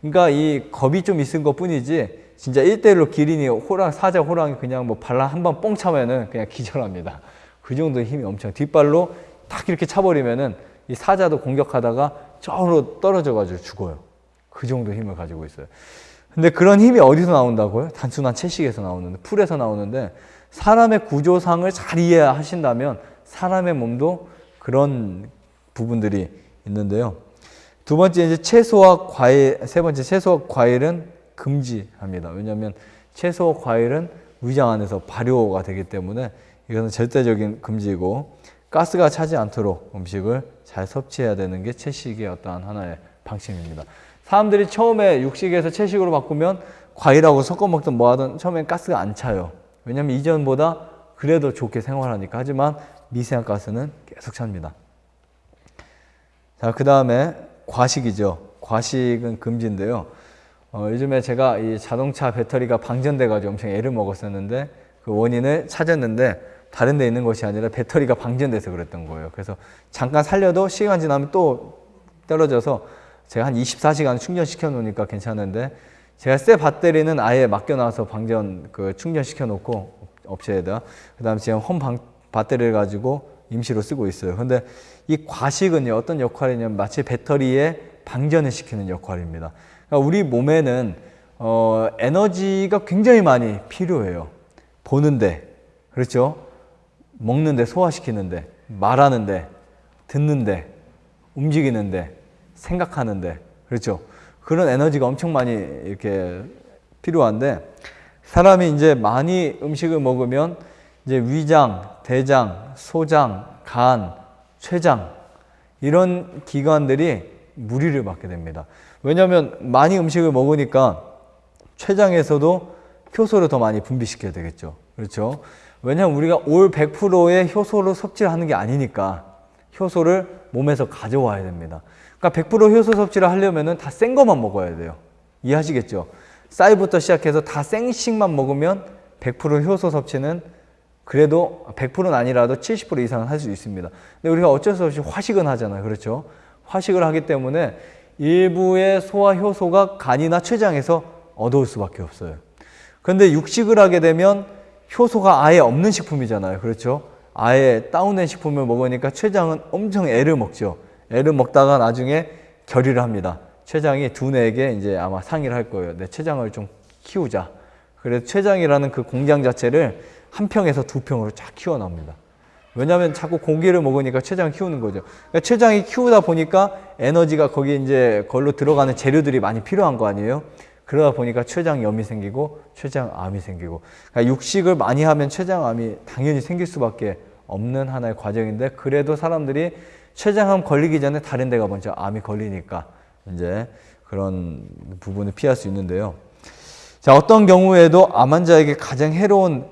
Speaker 1: 그러니까 이 겁이 좀 있은 것 뿐이지 진짜 일대일로 기린이 호랑, 사자 호랑이 그냥 뭐 발라 한 번 뻥 차면은 그냥 기절합니다. 그 정도 힘이 엄청. 뒷발로 딱 이렇게 차버리면은 이 사자도 공격하다가 저로 떨어져 가지고 죽어요. 그 정도 힘을 가지고 있어요. 근데 그런 힘이 어디서 나온다고요? 단순한 채식에서 나오는데, 풀에서 나오는데, 사람의 구조상을 잘 이해하신다면 사람의 몸도 그런 부분들이 있는데요. 두 번째 이제 채소와 과일, 세 번째 채소와 과일은 금지합니다. 왜냐하면 채소와 과일은 위장 안에서 발효가 되기 때문에 이것은 절대적인 금지고 가스가 차지 않도록 음식을 잘 섭취해야 되는 게 채식의 어떠한 하나의 방침입니다. 사람들이 처음에 육식에서 채식으로 바꾸면 과일하고 섞어 먹든 뭐 하든 처음엔 가스가 안 차요. 왜냐하면 이전보다 그래도 좋게 생활하니까. 하지만 미세한 가스는 계속 찹니다. 자, 그 다음에 과식이죠. 과식은 금지인데요. 어, 요즘에 제가 이 자동차 배터리가 방전돼가지고 엄청 애를 먹었었는데 그 원인을 찾았는데 다른 데 있는 것이 아니라 배터리가 방전돼서 그랬던 거예요. 그래서 잠깐 살려도 시간 지나면 또 떨어져서 제가 한 24시간 충전시켜 놓으니까 괜찮은데 제가 새 배터리는 아예 맡겨놔서 방전 그 충전시켜 놓고 업체에다 그 다음 지금 홈 방, 배터리를 가지고 임시로 쓰고 있어요. 근데 이 과식은요 어떤 역할이냐면 마치 배터리에 방전을 시키는 역할입니다. 그러니까 우리 몸에는 어, 에너지가 굉장히 많이 필요해요. 보는데 그렇죠? 먹는데 소화시키는데 말하는데 듣는데 움직이는데 생각하는데 그렇죠? 그런 에너지가 엄청 많이 이렇게 필요한데 사람이 이제 많이 음식을 먹으면 이제 위장, 대장, 소장, 간, 췌장 이런 기관들이 무리를 받게 됩니다. 왜냐하면 많이 음식을 먹으니까 췌장에서도 효소를 더 많이 분비시켜야 되겠죠. 그렇죠? 왜냐하면 우리가 올 100%의 효소를 섭취를 하는 게 아니니까 효소를 몸에서 가져와야 됩니다. 그러니까 100% 효소 섭취를 하려면 다센 것만 먹어야 돼요. 이해하시겠죠? 쌀부터 시작해서 다 생식만 먹으면 100% 효소 섭취는 그래도 100%는 아니라도 70% 이상은 할 수 있습니다. 근데 우리가 어쩔 수 없이 화식은 하잖아요. 그렇죠? 화식을 하기 때문에 일부의 소화 효소가 간이나 췌장에서 얻어올 수밖에 없어요. 그런데 육식을 하게 되면 효소가 아예 없는 식품이잖아요. 그렇죠? 아예 다운된 식품을 먹으니까 췌장은 엄청 애를 먹죠. 애를 먹다가 나중에 결의를 합니다. 췌장이 두뇌에게 이제 아마 상의를 할 거예요. 내 췌장을 좀 키우자. 그래서 췌장이라는 그 공장 자체를 한 평에서 두 평으로 쫙 키워납니다. 왜냐하면 자꾸 고기를 먹으니까 췌장 키우는 거죠. 그러니까 췌장이 키우다 보니까 에너지가 거기 이제 걸로 들어가는 재료들이 많이 필요한 거 아니에요? 그러다 보니까 췌장염이 생기고 췌장암이 생기고 그러니까 육식을 많이 하면 췌장암이 당연히 생길 수밖에 없는 하나의 과정인데 그래도 사람들이 췌장암 걸리기 전에 다른 데가 먼저 암이 걸리니까 이제 그런 부분을 피할 수 있는데요. 자, 어떤 경우에도 암 환자에게 가장 해로운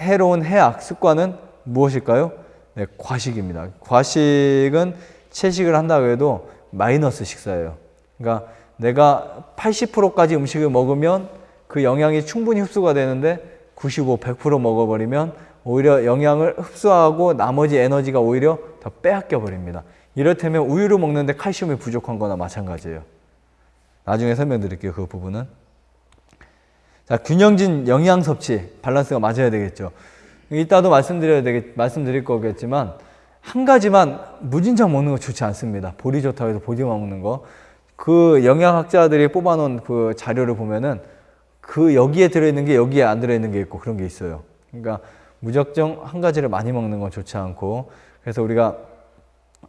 Speaker 1: 해로운 해악 습관은 무엇일까요? 네, 과식입니다. 과식은 채식을 한다고 해도 마이너스 식사예요. 그러니까 내가 80%까지 음식을 먹으면 그 영양이 충분히 흡수가 되는데 95, 100% 먹어버리면 오히려 영양을 흡수하고 나머지 에너지가 오히려 더 빼앗겨 버립니다. 이렇다면 우유를 먹는데 칼슘이 부족한 거나 마찬가지예요. 나중에 설명드릴게요. 그 부분은. 자, 균형진 영양 섭취, 밸런스가 맞아야 되겠죠. 이따도 말씀드려야 되겠, 말씀드릴 거겠지만, 한 가지만 무진장 먹는 거 좋지 않습니다. 보리 좋다고 해서 보리만 먹는 거. 그 영양학자들이 뽑아놓은 그 자료를 보면은 그 여기에 들어있는 게 여기에 안 들어있는 게 있고 그런 게 있어요. 그러니까 무작정 한 가지를 많이 먹는 건 좋지 않고 그래서 우리가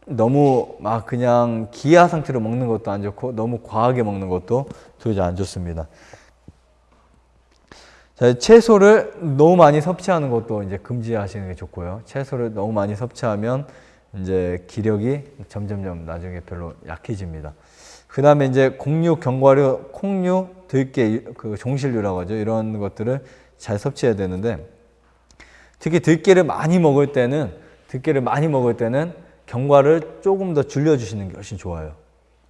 Speaker 1: 너무 막 그냥 기아 상태로 먹는 것도 안 좋고 너무 과하게 먹는 것도 도저히 안 좋습니다. 자, 채소를 너무 많이 섭취하는 것도 이제 금지하시는 게 좋고요. 채소를 너무 많이 섭취하면 이제 기력이 점점점 나중에 별로 약해집니다. 그 다음에 이제 곡류, 견과류, 콩류, 들깨, 그 종실류라고 하죠. 이런 것들을 잘 섭취해야 되는데 특히 들깨를 많이 먹을 때는 들깨를 많이 먹을 때는 견과를 조금 더 줄여주시는 게 훨씬 좋아요.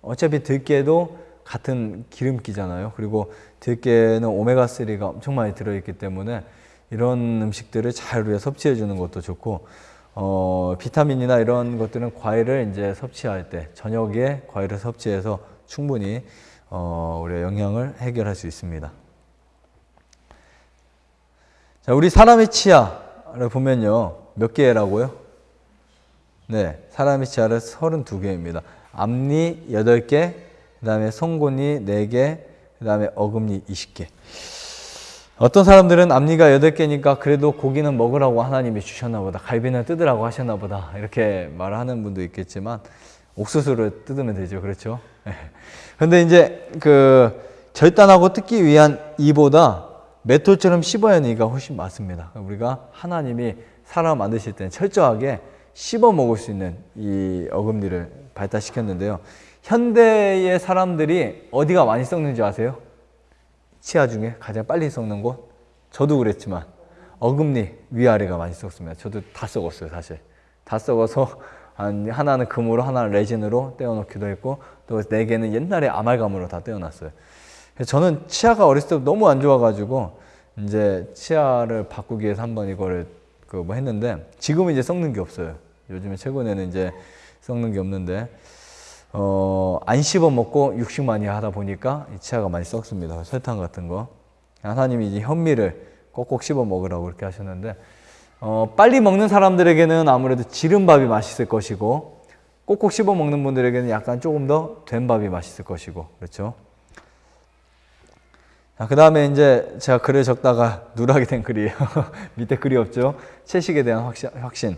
Speaker 1: 어차피 들깨도 같은 기름기잖아요. 그리고 들깨는 오메가3가 엄청 많이 들어있기 때문에 이런 음식들을 잘 우리가 섭취해 주는 것도 좋고 어, 비타민이나 이런 것들은 과일을 이제 섭취할 때 저녁에 과일을 섭취해서 충분히 어, 우리가 영양을 해결할 수 있습니다. 자, 우리 사람의 치아를 보면요. 몇 개라고요? 네, 사람의 치아를 32개입니다. 앞니 8개, 그 다음에 송곳니 4개, 그 다음에 어금니 20개. 어떤 사람들은 앞니가 8개니까 그래도 고기는 먹으라고 하나님이 주셨나 보다. 갈비는 뜯으라고 하셨나 보다. 이렇게 말하는 분도 있겠지만 옥수수를 뜯으면 되죠. 그렇죠? 근데 이제 그 절단하고 뜯기 위한 이보다 메토처럼 씹어야 하는 이가 훨씬 맞습니다. 우리가 하나님이 사람 만드실 때는 철저하게 씹어 먹을 수 있는 이 어금니를 발달시켰는데요. 현대의 사람들이 어디가 많이 썩는지 아세요? 치아 중에 가장 빨리 썩는 곳? 저도 그랬지만 어금니 위아래가 많이 썩습니다. 저도 다 썩었어요, 사실. 다 썩어서 하나는 금으로 하나는 레진으로 떼어놓기도 했고 또 네 개는 옛날에 아말감으로 다 떼어놨어요. 저는 치아가 어렸을 때 너무 안 좋아가지고 이제 치아를 바꾸기 위해서 한번 이거를 그 뭐 했는데 지금은 이제 썩는 게 없어요. 요즘에 최근에는 이제 썩는 게 없는데 어, 안 씹어 먹고 육식 많이 하다 보니까 이 치아가 많이 썩습니다. 설탕 같은 거. 하나님이 이제 현미를 꼭꼭 씹어 먹으라고 그렇게 하셨는데 어, 빨리 먹는 사람들에게는 아무래도 지른 밥이 맛있을 것이고 꼭꼭 씹어 먹는 분들에게는 약간 조금 더 된 밥이 맛있을 것이고 그렇죠. 그 다음에 이제 제가 글을 적다가 누락이 된 글이에요. 밑에 글이 없죠. 채식에 대한. 확신.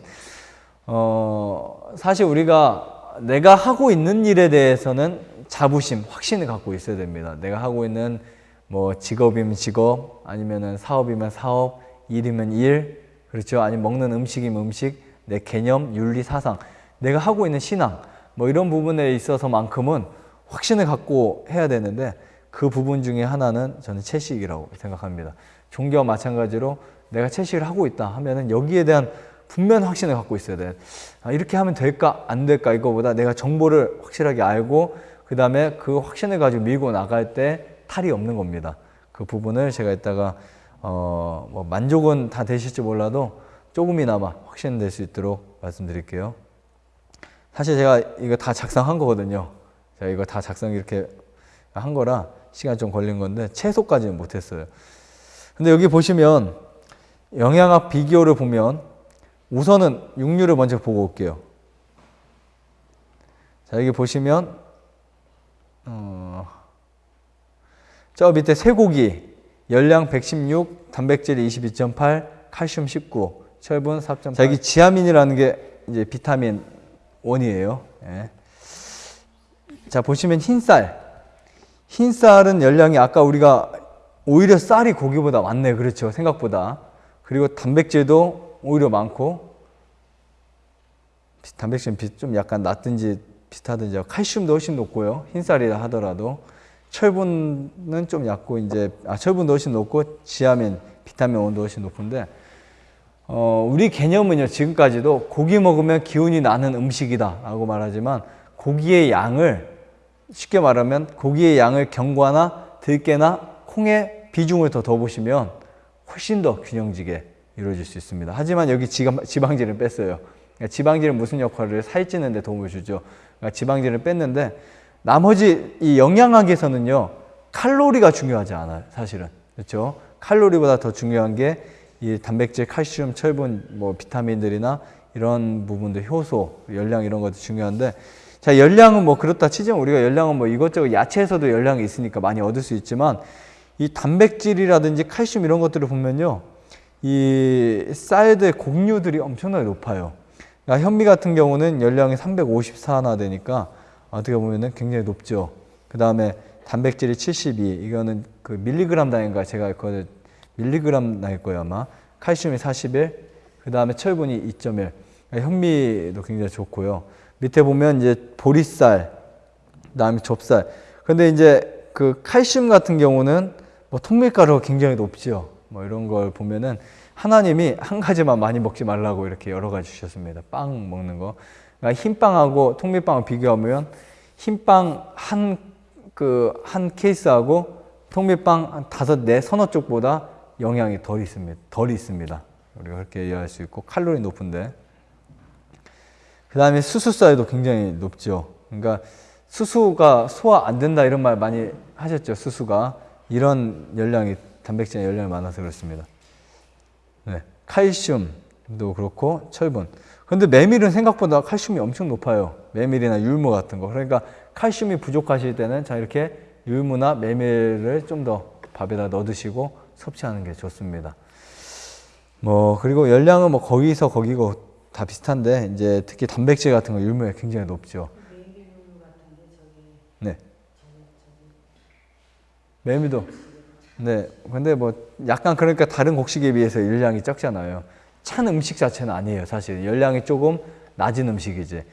Speaker 1: 어, 사실 우리가 내가 하고 있는 일에 대해서는 자부심, 확신을 갖고 있어야 됩니다. 내가 하고 있는 뭐 직업이면 직업, 아니면은 사업이면 사업, 일이면 일, 그렇죠. 아니면 먹는 음식이면 음식, 내 개념, 윤리, 사상, 내가 하고 있는 신앙, 뭐 이런 부분에 있어서만큼은 확신을 갖고 해야 되는데 그 부분 중에 하나는 저는 채식이라고 생각합니다. 종교와 마찬가지로 내가 채식을 하고 있다 하면은 여기에 대한 분명 확신을 갖고 있어야 돼. 아, 이렇게 하면 될까 안 될까 이거보다 내가 정보를 확실하게 알고 그 다음에 그 확신을 가지고 밀고 나갈 때 탈이 없는 겁니다. 그 부분을 제가 이따가 어, 뭐 만족은 다 되실지 몰라도 조금이나마 확신될 수 있도록 말씀드릴게요. 사실 제가 이거 다 작성한 거거든요. 제가 이거 다 작성 이렇게 한 거라 시간 좀 걸린 건데 최소까지는 못했어요. 근데 여기 보시면 영양학 비교를 보면 우선은 육류를 먼저 보고 올게요. 자 여기 보시면 어, 저 밑에 쇠고기 열량 116, 단백질 22.8, 칼슘 19, 철분 4.8. 자 여기 지아민이라는 게 이제 비타민 원이에요. 예. 자 보시면 흰쌀 흰 쌀은 열량이 아까 우리가 오히려 쌀이 고기보다 많네. 그렇죠. 생각보다. 그리고 단백질도 오히려 많고 단백질은 좀 약간 낮든지 비슷하든지 칼슘도 훨씬 높고요. 흰쌀이라 하더라도 철분은 좀 얕고 이제 아 철분도 훨씬 높고 지아민, 비타민 원도 훨씬 높은데 어, 우리 개념은요 지금까지도 고기 먹으면 기운이 나는 음식이다라고 말하지만 고기의 양을 쉽게 말하면 고기의 양을 경과나 들깨나 콩의 비중을 더 더 보시면 훨씬 더 균형지게 이루어질 수 있습니다. 하지만 여기 지방질을 뺐어요. 그러니까 지방질은 무슨 역할을 살찌는 데 도움을 주죠. 그러니까 지방질을 뺐는데 나머지 이 영양학에서는요. 칼로리가 중요하지 않아요. 사실은. 그렇죠? 칼로리보다 더 중요한 게 이 단백질, 칼슘, 철분, 뭐 비타민들이나 이런 부분들 효소, 열량 이런 것도 중요한데 자, 열량은 뭐 그렇다 치지만 우리가 열량은 뭐 이것저것 야채에서도 열량이 있으니까 많이 얻을 수 있지만 이 단백질이라든지 칼슘 이런 것들을 보면요. 이 쌀들 곡류들이 엄청나게 높아요. 그러니까 현미 같은 경우는 열량이 354나 되니까 어떻게 보면은 굉장히 높죠. 그 다음에 단백질이 72, 이거는 그 밀리그램 단위인가 제가 그 밀리그램 나일 거예요 아마. 칼슘이 41, 그 다음에 철분이 2.1. 그러니까 현미도 굉장히 좋고요. 밑에 보면 이제 보리쌀, 그다음에 좁쌀. 근데 이제 그 칼슘 같은 경우는 뭐 통밀가루가 굉장히 높죠. 뭐 이런 걸 보면은 하나님이 한 가지만 많이 먹지 말라고 이렇게 여러 가지 주셨습니다. 빵 먹는 거. 그러니까 흰빵하고 통밀빵을 비교하면 흰빵 한 그 한 케이스하고 통밀빵 한 다섯 네 서너 쪽보다 영양이 덜 있습니다. 덜 있습니다. 우리가 그렇게 이해할 수 있고 칼로리 높은데 그 다음에 수수쌀도 굉장히 높죠. 그러니까 수수가 소화 안 된다 이런 말 많이 하셨죠. 수수가 이런 열량이 단백질 열량이 많아서 그렇습니다. 네. 칼슘도 그렇고 철분. 근데 메밀은 생각보다 칼슘이 엄청 높아요. 메밀이나 율무 같은 거. 그러니까 칼슘이 부족하실 때는 자 이렇게 율무나 메밀을 좀 더 밥에다 넣어 드시고 섭취하는 게 좋습니다. 뭐 그리고 열량은 뭐 거기서 거기고 다 비슷한데 이제 특히 단백질 같은 거 율무에 굉장히 높죠. 네. 메밀도. 네. 근데 뭐 약간 그러니까 다른 곡식에 비해서 열량이 적잖아요. 찬 음식 자체는 아니에요, 사실. 열량이 조금 낮은 음식이지.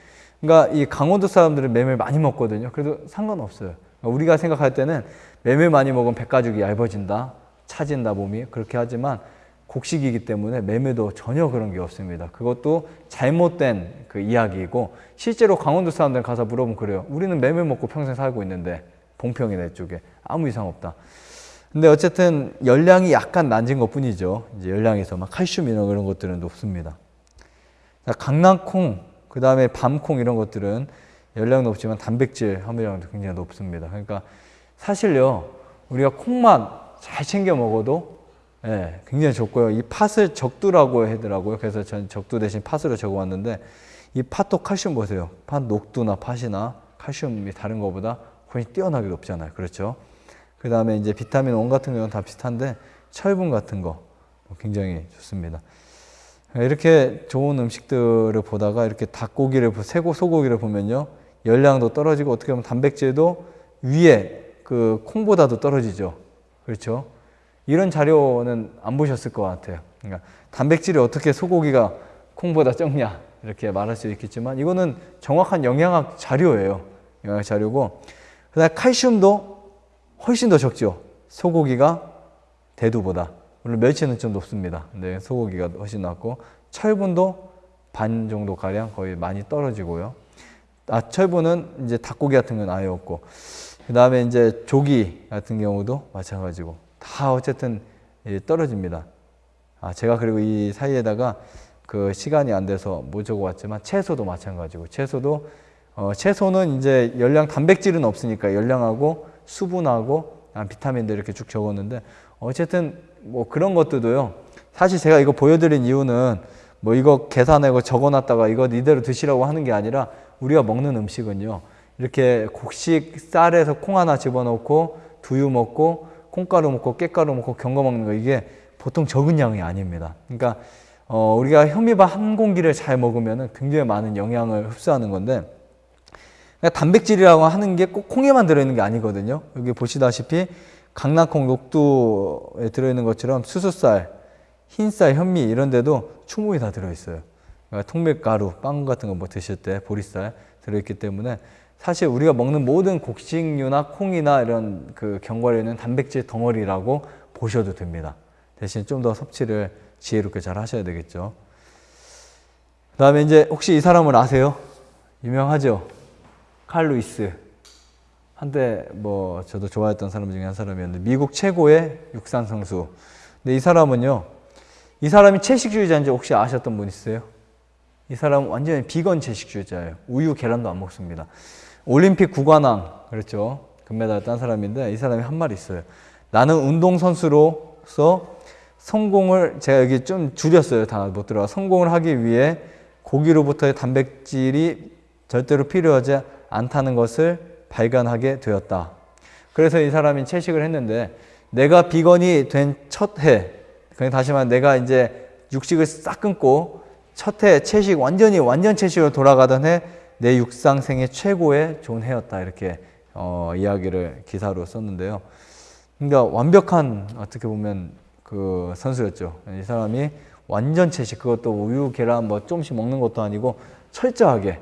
Speaker 1: 그러니까 이 강원도 사람들은 메밀 많이 먹거든요. 그래도 상관없어요. 그러니까 우리가 생각할 때는 메밀 많이 먹으면 백가죽이 얇아진다, 차진다 몸이 그렇게 하지만 곡식이기 때문에 매매도 전혀 그런 게 없습니다. 그것도 잘못된 그 이야기이고 실제로 강원도 사람들 가서 물어보면 그래요. 우리는 매매 먹고 평생 살고 있는데 봉평이네 쪽에 아무 이상 없다. 근데 어쨌든 열량이 약간 낮은 것 뿐이죠. 이제 열량에서 막 칼슘 이런 그런 것들은 높습니다. 강낭콩, 그 다음에 밤콩 이런 것들은 열량 높지만 단백질 함유량도 굉장히 높습니다. 그러니까 사실요 우리가 콩만 잘 챙겨 먹어도 예, 굉장히 좋고요. 이 팥을 적두라고 하더라고요. 그래서 전 적두 대신 팥으로 적어왔는데 이 팥도 칼슘 보세요. 팥 녹두나 팥이나 칼슘이 다른 것보다 훨씬 뛰어나게 높잖아요. 그렇죠? 그 다음에 이제 비타민 원 같은 경우는 다 비슷한데 철분 같은 거 굉장히 좋습니다. 이렇게 좋은 음식들을 보다가 이렇게 닭고기를 새고 소고기를 보면요 열량도 떨어지고 어떻게 보면 단백질도 위에 그 콩보다도 떨어지죠. 그렇죠? 이런 자료는 안 보셨을 것 같아요. 그러니까 단백질이 어떻게 소고기가 콩보다 적냐 이렇게 말할 수 있겠지만 이거는 정확한 영양학 자료예요. 영양학 자료고 그다음 칼슘도 훨씬 더 적죠. 소고기가 대두보다 물론 멸치는 좀 높습니다. 근데 소고기가 훨씬 낮고 철분도 반 정도 가량 거의 많이 떨어지고요. 아 철분은 이제 닭고기 같은 건 아예 없고 그 다음에 이제 조기 같은 경우도 마찬가지고 다 어쨌든 떨어집니다. 아 제가 그리고 이 사이에다가 그 시간이 안 돼서 못 적어왔지만 채소도 마찬가지고 채소도 어, 채소는 이제 열량 단백질은 없으니까 열량하고 수분하고 비타민들 이렇게 쭉 적었는데 어쨌든 뭐 그런 것들도요. 사실 제가 이거 보여드린 이유는 뭐 이거 계산하고 적어놨다가 이거 이대로 드시라고 하는 게 아니라 우리가 먹는 음식은요. 이렇게 곡식 쌀에서 콩 하나 집어넣고 두유 먹고 콩가루 먹고 깻가루 먹고 견과 먹는 거 이게 보통 적은 양이 아닙니다. 그러니까 어, 우리가 현미밥 한 공기를 잘 먹으면 굉장히 많은 영양을 흡수하는 건데 단백질이라고 하는 게 꼭 콩에만 들어있는 게 아니거든요. 여기 보시다시피 강낭콩, 녹두에 들어있는 것처럼 수수쌀, 흰쌀, 현미 이런 데도 충분히 다 들어있어요. 그러니까 통밀가루, 빵 같은 거 뭐 드실 때 보리쌀 들어있기 때문에 사실 우리가 먹는 모든 곡식류나 콩이나 이런 그 견과류는 단백질 덩어리라고 보셔도 됩니다. 대신 좀 더 섭취를 지혜롭게 잘 하셔야 되겠죠. 그 다음에 이제 혹시 이 사람을 아세요? 유명하죠? 칼 루이스. 한때 뭐 저도 좋아했던 사람 중에 한 사람이었는데 미국 최고의 육상 선수. 근데 이 사람은요. 이 사람이 채식주의자인지 혹시 아셨던 분 있어요? 이 사람은 완전히 비건 채식주의자예요. 우유, 계란도 안 먹습니다. 올림픽 구관왕, 그렇죠. 금메달 딴 사람인데 이 사람이 한 말이 있어요. 나는 운동선수로서 성공을, 제가 여기 좀 줄였어요. 다 못 들어가. 성공을 하기 위해 고기로부터의 단백질이 절대로 필요하지 않다는 것을 발견하게 되었다. 그래서 이 사람이 채식을 했는데 내가 비건이 된 첫 해, 그냥 다시 말해 내가 이제 육식을 싹 끊고 첫 해 채식 완전히 완전 채식으로 돌아가던 해 내 육상생의 최고의 좋은 해였다 이렇게 어, 이야기를 기사로 썼는데요. 그러니까 완벽한 어떻게 보면 그 선수였죠. 이 사람이 완전 채식 그것도 우유 계란 뭐 조금씩 먹는 것도 아니고 철저하게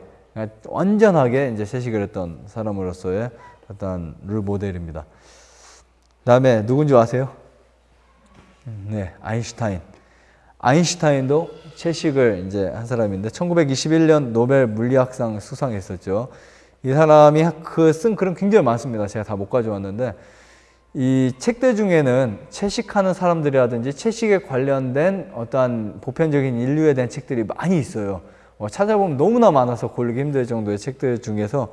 Speaker 1: 완전하게 이제 채식을 했던 사람으로서의 어떤 룰 모델입니다. 다음에 누군지 아세요? 네, 아인슈타인. 아인슈타인도 채식을 이제 한 사람인데 1921년 노벨 물리학상 수상했었죠. 이 사람이 그 쓴 글은 굉장히 많습니다. 제가 다 못 가져왔는데 이 책들 중에는 채식하는 사람들이라든지 채식에 관련된 어떠한 보편적인 인류에 대한 책들이 많이 있어요. 어, 찾아보면 너무나 많아서 고르기 힘들 정도의 책들 중에서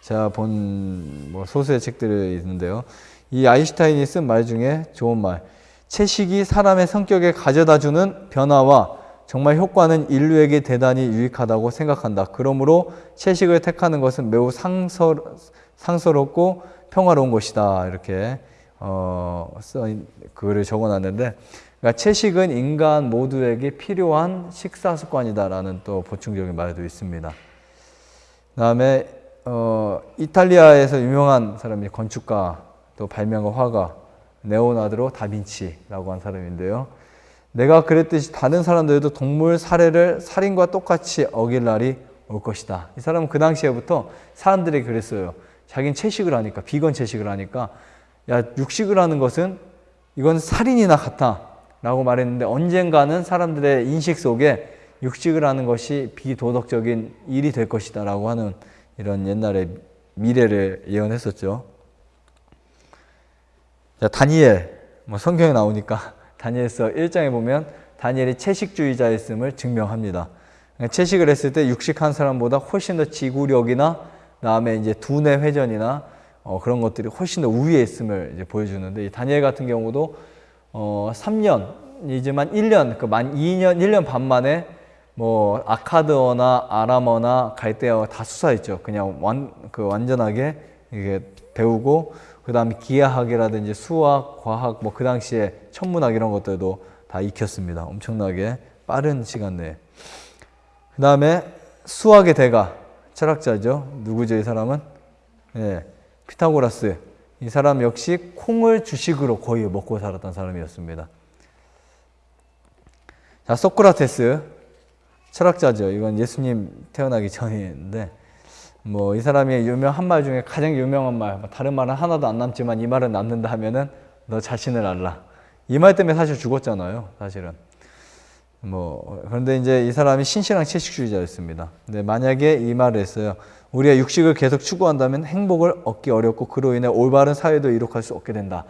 Speaker 1: 제가 본 뭐 소수의 책들이 있는데요. 이 아인슈타인이 쓴 말 중에 좋은 말. 채식이 사람의 성격에 가져다 주는 변화와 정말 효과는 인류에게 대단히 유익하다고 생각한다. 그러므로 채식을 택하는 것은 매우 상서, 상서롭고 평화로운 것이다. 이렇게 어, 써인 글을 적어놨는데 그러니까 채식은 인간 모두에게 필요한 식사 습관이다라는 또 보충적인 말도 있습니다. 그다음에 어, 이탈리아에서 유명한 사람이 건축가 또 발명가 화가 네오나드로 다빈치라고 한 사람인데요. 내가 그랬듯이 다른 사람들도 동물 살해를 살인과 똑같이 어길 날이 올 것이다. 이 사람은 그 당시에부터 사람들이 그랬어요. 자기는 채식을 하니까, 비건 채식을 하니까, 야, 육식을 하는 것은 이건 살인이나 같아. 라고 말했는데 언젠가는 사람들의 인식 속에 육식을 하는 것이 비도덕적인 일이 될 것이다. 라고 하는 이런 옛날의 미래를 예언했었죠. 자, 다니엘, 뭐 성경에 나오니까 다니엘서 1장에 보면 다니엘이 채식주의자였음을 증명합니다. 채식을 했을 때 육식한 사람보다 훨씬 더 지구력이나 그다음에 이제 두뇌 회전이나 어, 그런 것들이 훨씬 더 우위에 있음을 이제 보여주는데 이 다니엘 같은 경우도 어, 3년이지만 1년 그 만 2년 1년 반 만에 뭐 아카드어나 아람어나 갈대어 다 수사했죠. 그냥 완 그 완전하게 이게 배우고 그 다음에 기하학이라든지 수학, 과학 뭐 그 당시에 천문학 이런 것들도 다 익혔습니다. 엄청나게 빠른 시간 내에. 그 다음에 수학의 대가 철학자죠. 누구죠, 이 사람은? 예. 피타고라스. 이 사람 역시 콩을 주식으로 거의 먹고 살았던 사람이었습니다. 자, 소크라테스. 철학자죠. 이건 예수님 태어나기 전인데, 뭐, 이 사람이 유명한 말 중에 가장 유명한 말, 뭐 다른 말은 하나도 안 남지만 이 말은 남는다 하면은 너 자신을 알라. 이 말 때문에 사실 죽었잖아요. 사실은. 뭐, 그런데 이제 이 사람이 신실한 채식주의자였습니다. 근데 만약에 이 말을 했어요. 우리가 육식을 계속 추구한다면 행복을 얻기 어렵고 그로 인해 올바른 사회도 이룩할 수 없게 된다.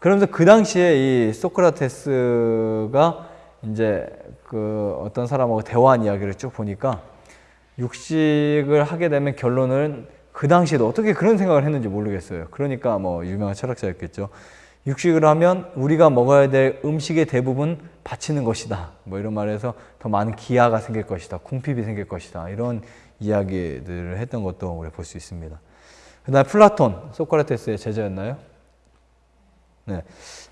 Speaker 1: 그러면서 그 당시에 이 소크라테스가 이제 그 어떤 사람하고 대화한 이야기를 쭉 보니까 육식을 하게 되면 결론은 그 당시에도 어떻게 그런 생각을 했는지 모르겠어요. 그러니까 뭐 유명한 철학자였겠죠. 육식을 하면 우리가 먹어야 될 음식의 대부분 바치는 것이다. 뭐 이런 말에서 더 많은 기아가 생길 것이다. 궁핍이 생길 것이다. 이런 이야기들을 했던 것도 우리 볼 수 있습니다. 그다음 플라톤, 소크라테스의 제자였나요? 네.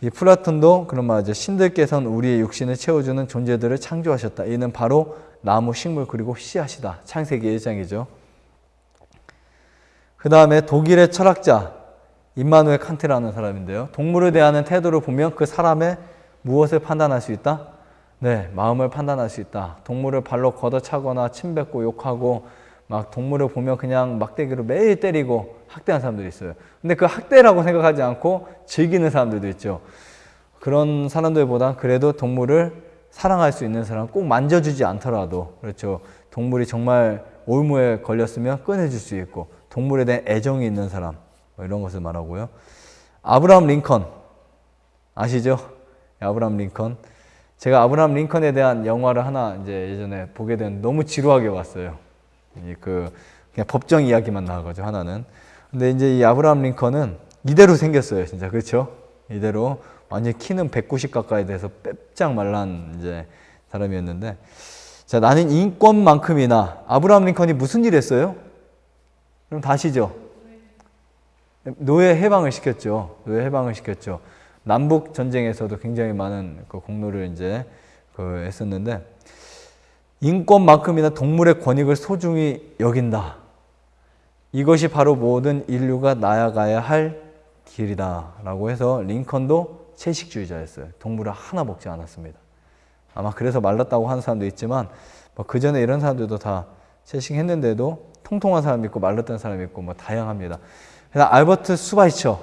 Speaker 1: 이 플라톤도 그런 말이죠. 신들께서는 우리의 육신을 채워주는 존재들을 창조하셨다. 이는 바로 나무, 식물 그리고 씨앗이다. 창세기 1장이죠. 그 다음에 독일의 철학자 임마누엘 칸트라는 사람인데요. 동물에 대한 태도를 보면 그 사람의 무엇을 판단할 수 있다? 네, 마음을 판단할 수 있다. 동물을 발로 걷어차거나 침뱉고 욕하고 막 동물을 보면 그냥 막대기로 매일 때리고 학대하는 사람들이 있어요. 근데 그 학대라고 생각하지 않고 즐기는 사람들도 있죠. 그런 사람들보다 그래도 동물을 사랑할 수 있는 사람 꼭 만져주지 않더라도 그렇죠. 동물이 정말 올무에 걸렸으면 꺼내줄 수 있고 동물에 대한 애정이 있는 사람 뭐 이런 것을 말하고요. 아브라함 링컨 아시죠? 아브라함 링컨. 제가 아브라함 링컨에 대한 영화를 하나 이제 예전에 보게 된 너무 지루하게 봤어요. 그 그냥 법정 이야기만 나와가지고 하나는. 근데 이제 이 아브라함 링컨은 이대로 생겼어요, 진짜 그렇죠? 이대로 완전 키는 190 가까이 돼서 빽짝 말란 이제 사람이었는데, 자 나는 인권만큼이나 아브라함 링컨이 무슨 일 했어요? 그럼 다시죠. 노예 해방을 시켰죠. 노예 해방을 시켰죠. 남북 전쟁에서도 굉장히 많은 그 공로를 이제 그 했었는데 인권만큼이나 동물의 권익을 소중히 여긴다. 이것이 바로 모든 인류가 나아가야 할 길이다라고 해서 링컨도 채식주의자였어요. 동물을 하나 먹지 않았습니다. 아마 그래서 말랐다고 하는 사람도 있지만 뭐 그 전에 이런 사람들도 다 채식했는데도 통통한 사람 있고 말랐던 사람 있고 뭐 다양합니다. 그다음 알버트 수바이처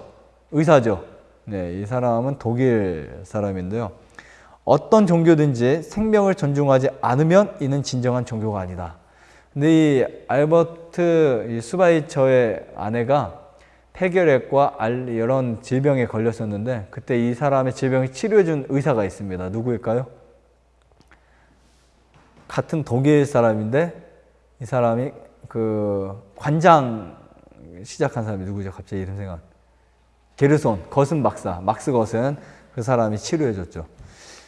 Speaker 1: 의사죠. 네, 이 사람은 독일 사람인데요. 어떤 종교든지 생명을 존중하지 않으면 이는 진정한 종교가 아니다. 근데 이 알버트 이 수바이처의 아내가 폐결핵과 이런 질병에 걸렸었는데 그때 이 사람의 질병을 치료해준 의사가 있습니다. 누구일까요? 같은 독일 사람인데 이 사람이 그 관장 시작한 사람이 누구죠? 갑자기 이름 생각. 게르손, 거슨 박사, 막스 거슨 그 사람이 치료해줬죠.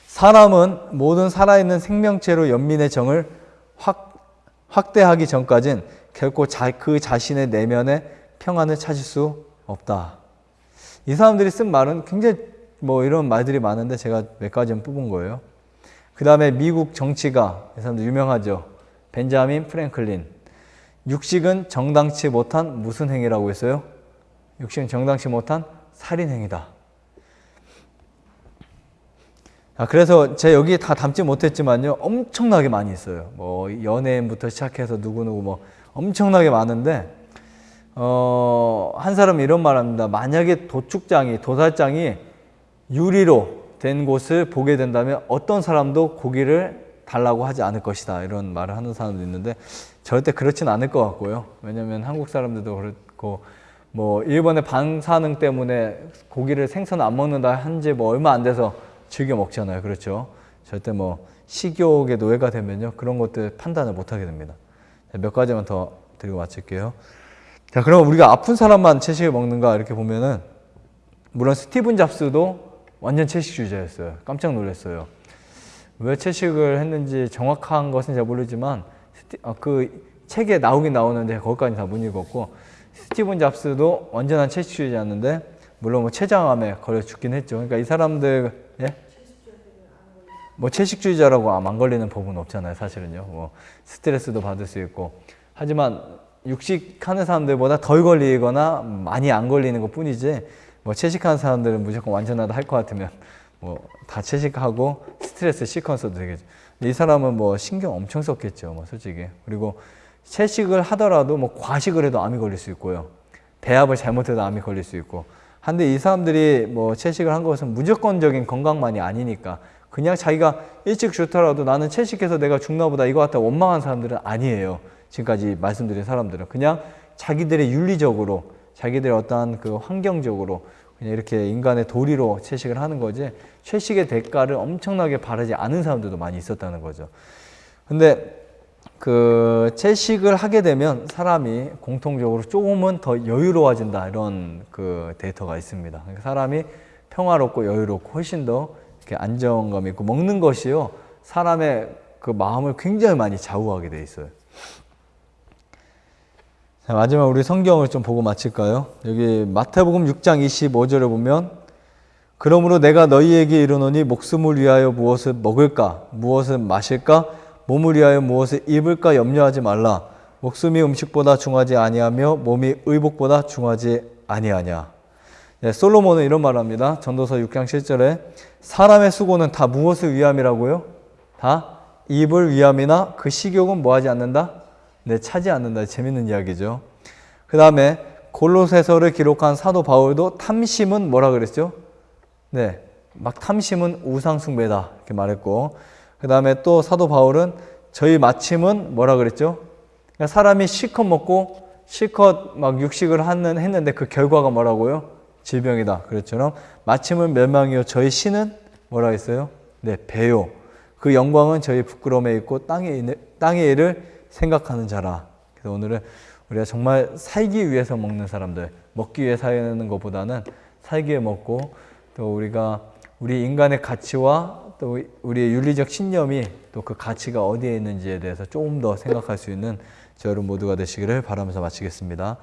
Speaker 1: 사람은 모든 살아있는 생명체로 연민의 정을 확, 확대하기 전까진 결코 자, 그 자신의 내면의 평안을 찾을 수 없다. 이 사람들이 쓴 말은 굉장히 뭐 이런 말들이 많은데 제가 몇 가지만 뽑은 거예요. 그 다음에 미국 정치가, 이 사람들 유명하죠. 벤자민 프랭클린. 육식은 정당치 못한 무슨 행위라고 했어요? 육식은 정당치 못한 살인행위다. 아, 그래서 제가 여기 다 담지 못했지만요. 엄청나게 많이 있어요. 뭐, 연예인부터 시작해서 누구누구 뭐, 엄청나게 많은데, 어, 한 사람이 이런 말 합니다. 만약에 도축장이, 도살장이 유리로 된 곳을 보게 된다면 어떤 사람도 고기를 달라고 하지 않을 것이다. 이런 말을 하는 사람도 있는데, 절대 그렇진 않을 것 같고요. 왜냐면 한국 사람들도 그렇고, 뭐 일본의 반사능 때문에 고기를 생선 안 먹는다 한 지 뭐 얼마 안 돼서 즐겨 먹잖아요. 그렇죠? 절대 뭐 식욕의 노예가 되면요. 그런 것들 판단을 못 하게 됩니다. 몇 가지만 더 드리고 마칠게요. 자, 그럼 우리가 아픈 사람만 채식을 먹는가 이렇게 보면은 물론 스티븐 잡스도 완전 채식주의자였어요. 깜짝 놀랐어요. 왜 채식을 했는지 정확한 것은 잘 모르지만 아, 그 책에 나오긴 나오는데 거기까지 다 못 읽었고 스티븐 잡스도 완전한 채식주의자였는데 물론 뭐 췌장암에 걸려 죽긴 했죠. 그러니까 이 사람들 예? 뭐 채식주의자라고 암 안 걸리는 법은 없잖아요, 사실은요. 뭐 스트레스도 받을 수 있고 하지만 육식하는 사람들보다 덜 걸리거나 많이 안 걸리는 것 뿐이지 뭐 채식하는 사람들은 무조건 완전하다 할 것 같으면 뭐 다 채식하고 스트레스 시퀀서도 되겠죠. 이 사람은 뭐 신경 엄청 썼겠죠, 뭐 솔직히. 그리고 채식을 하더라도 뭐 과식을 해도 암이 걸릴 수 있고요. 배합을 잘못해도 암이 걸릴 수 있고. 한데 이 사람들이 뭐 채식을 한 것은 무조건적인 건강만이 아니니까 그냥 자기가 일찍 죽더라도 나는 채식해서 내가 죽나 보다 이거 같다 원망한 사람들은 아니에요. 지금까지 말씀드린 사람들은 그냥 자기들의 윤리적으로 자기들의 어떠한 그 환경적으로 그냥 이렇게 인간의 도리로 채식을 하는 거지 채식의 대가를 엄청나게 바라지 않은 사람들도 많이 있었다는 거죠. 근데 그 채식을 하게 되면 사람이 공통적으로 조금은 더 여유로워진다 이런 그 데이터가 있습니다. 그러니까 사람이 평화롭고 여유롭고 훨씬 더 이렇게 안정감 있고 먹는 것이요 사람의 그 마음을 굉장히 많이 좌우하게 돼 있어요. 자, 마지막 우리 성경을 좀 보고 마칠까요? 여기 마태복음 6장 25절에 보면 그러므로 내가 너희에게 이르노니 목숨을 위하여 무엇을 먹을까 무엇을 마실까 몸을 위하여 무엇을 입을까 염려하지 말라 목숨이 음식보다 중하지 아니하며 몸이 의복보다 중하지 아니하냐 네, 솔로몬은 이런 말을 합니다 전도서 6장 7절에 사람의 수고는 다 무엇을 위함이라고요? 다 입을 위함이나 그 식욕은 뭐하지 않는다? 네, 차지 않는다. 재밌는 이야기죠. 그 다음에 골로새서를 기록한 사도 바울도 탐심은 뭐라 그랬죠? 네, 막 탐심은 우상 숭배다 이렇게 말했고 그 다음에 또 사도 바울은 저희 마침은 뭐라 그랬죠? 그러니까 사람이 실컷 먹고 실컷 막 육식을 하는 했는데 그 결과가 뭐라고요? 질병이다. 그랬처럼 마침은 멸망이요 저희 신은 뭐라 했어요? 네, 배요. 그 영광은 저희 부끄러움에 있고 있는 땅의 일을 생각하는 자라. 그래서 오늘은 우리가 정말 살기 위해서 먹는 사람들, 먹기 위해 사는 것보다는 살기 위해 먹고 또 우리가 우리 인간의 가치와 또 우리의 윤리적 신념이 또 그 가치가 어디에 있는지에 대해서 조금 더 생각할 수 있는 저 여러분 모두가 되시기를 바라면서 마치겠습니다.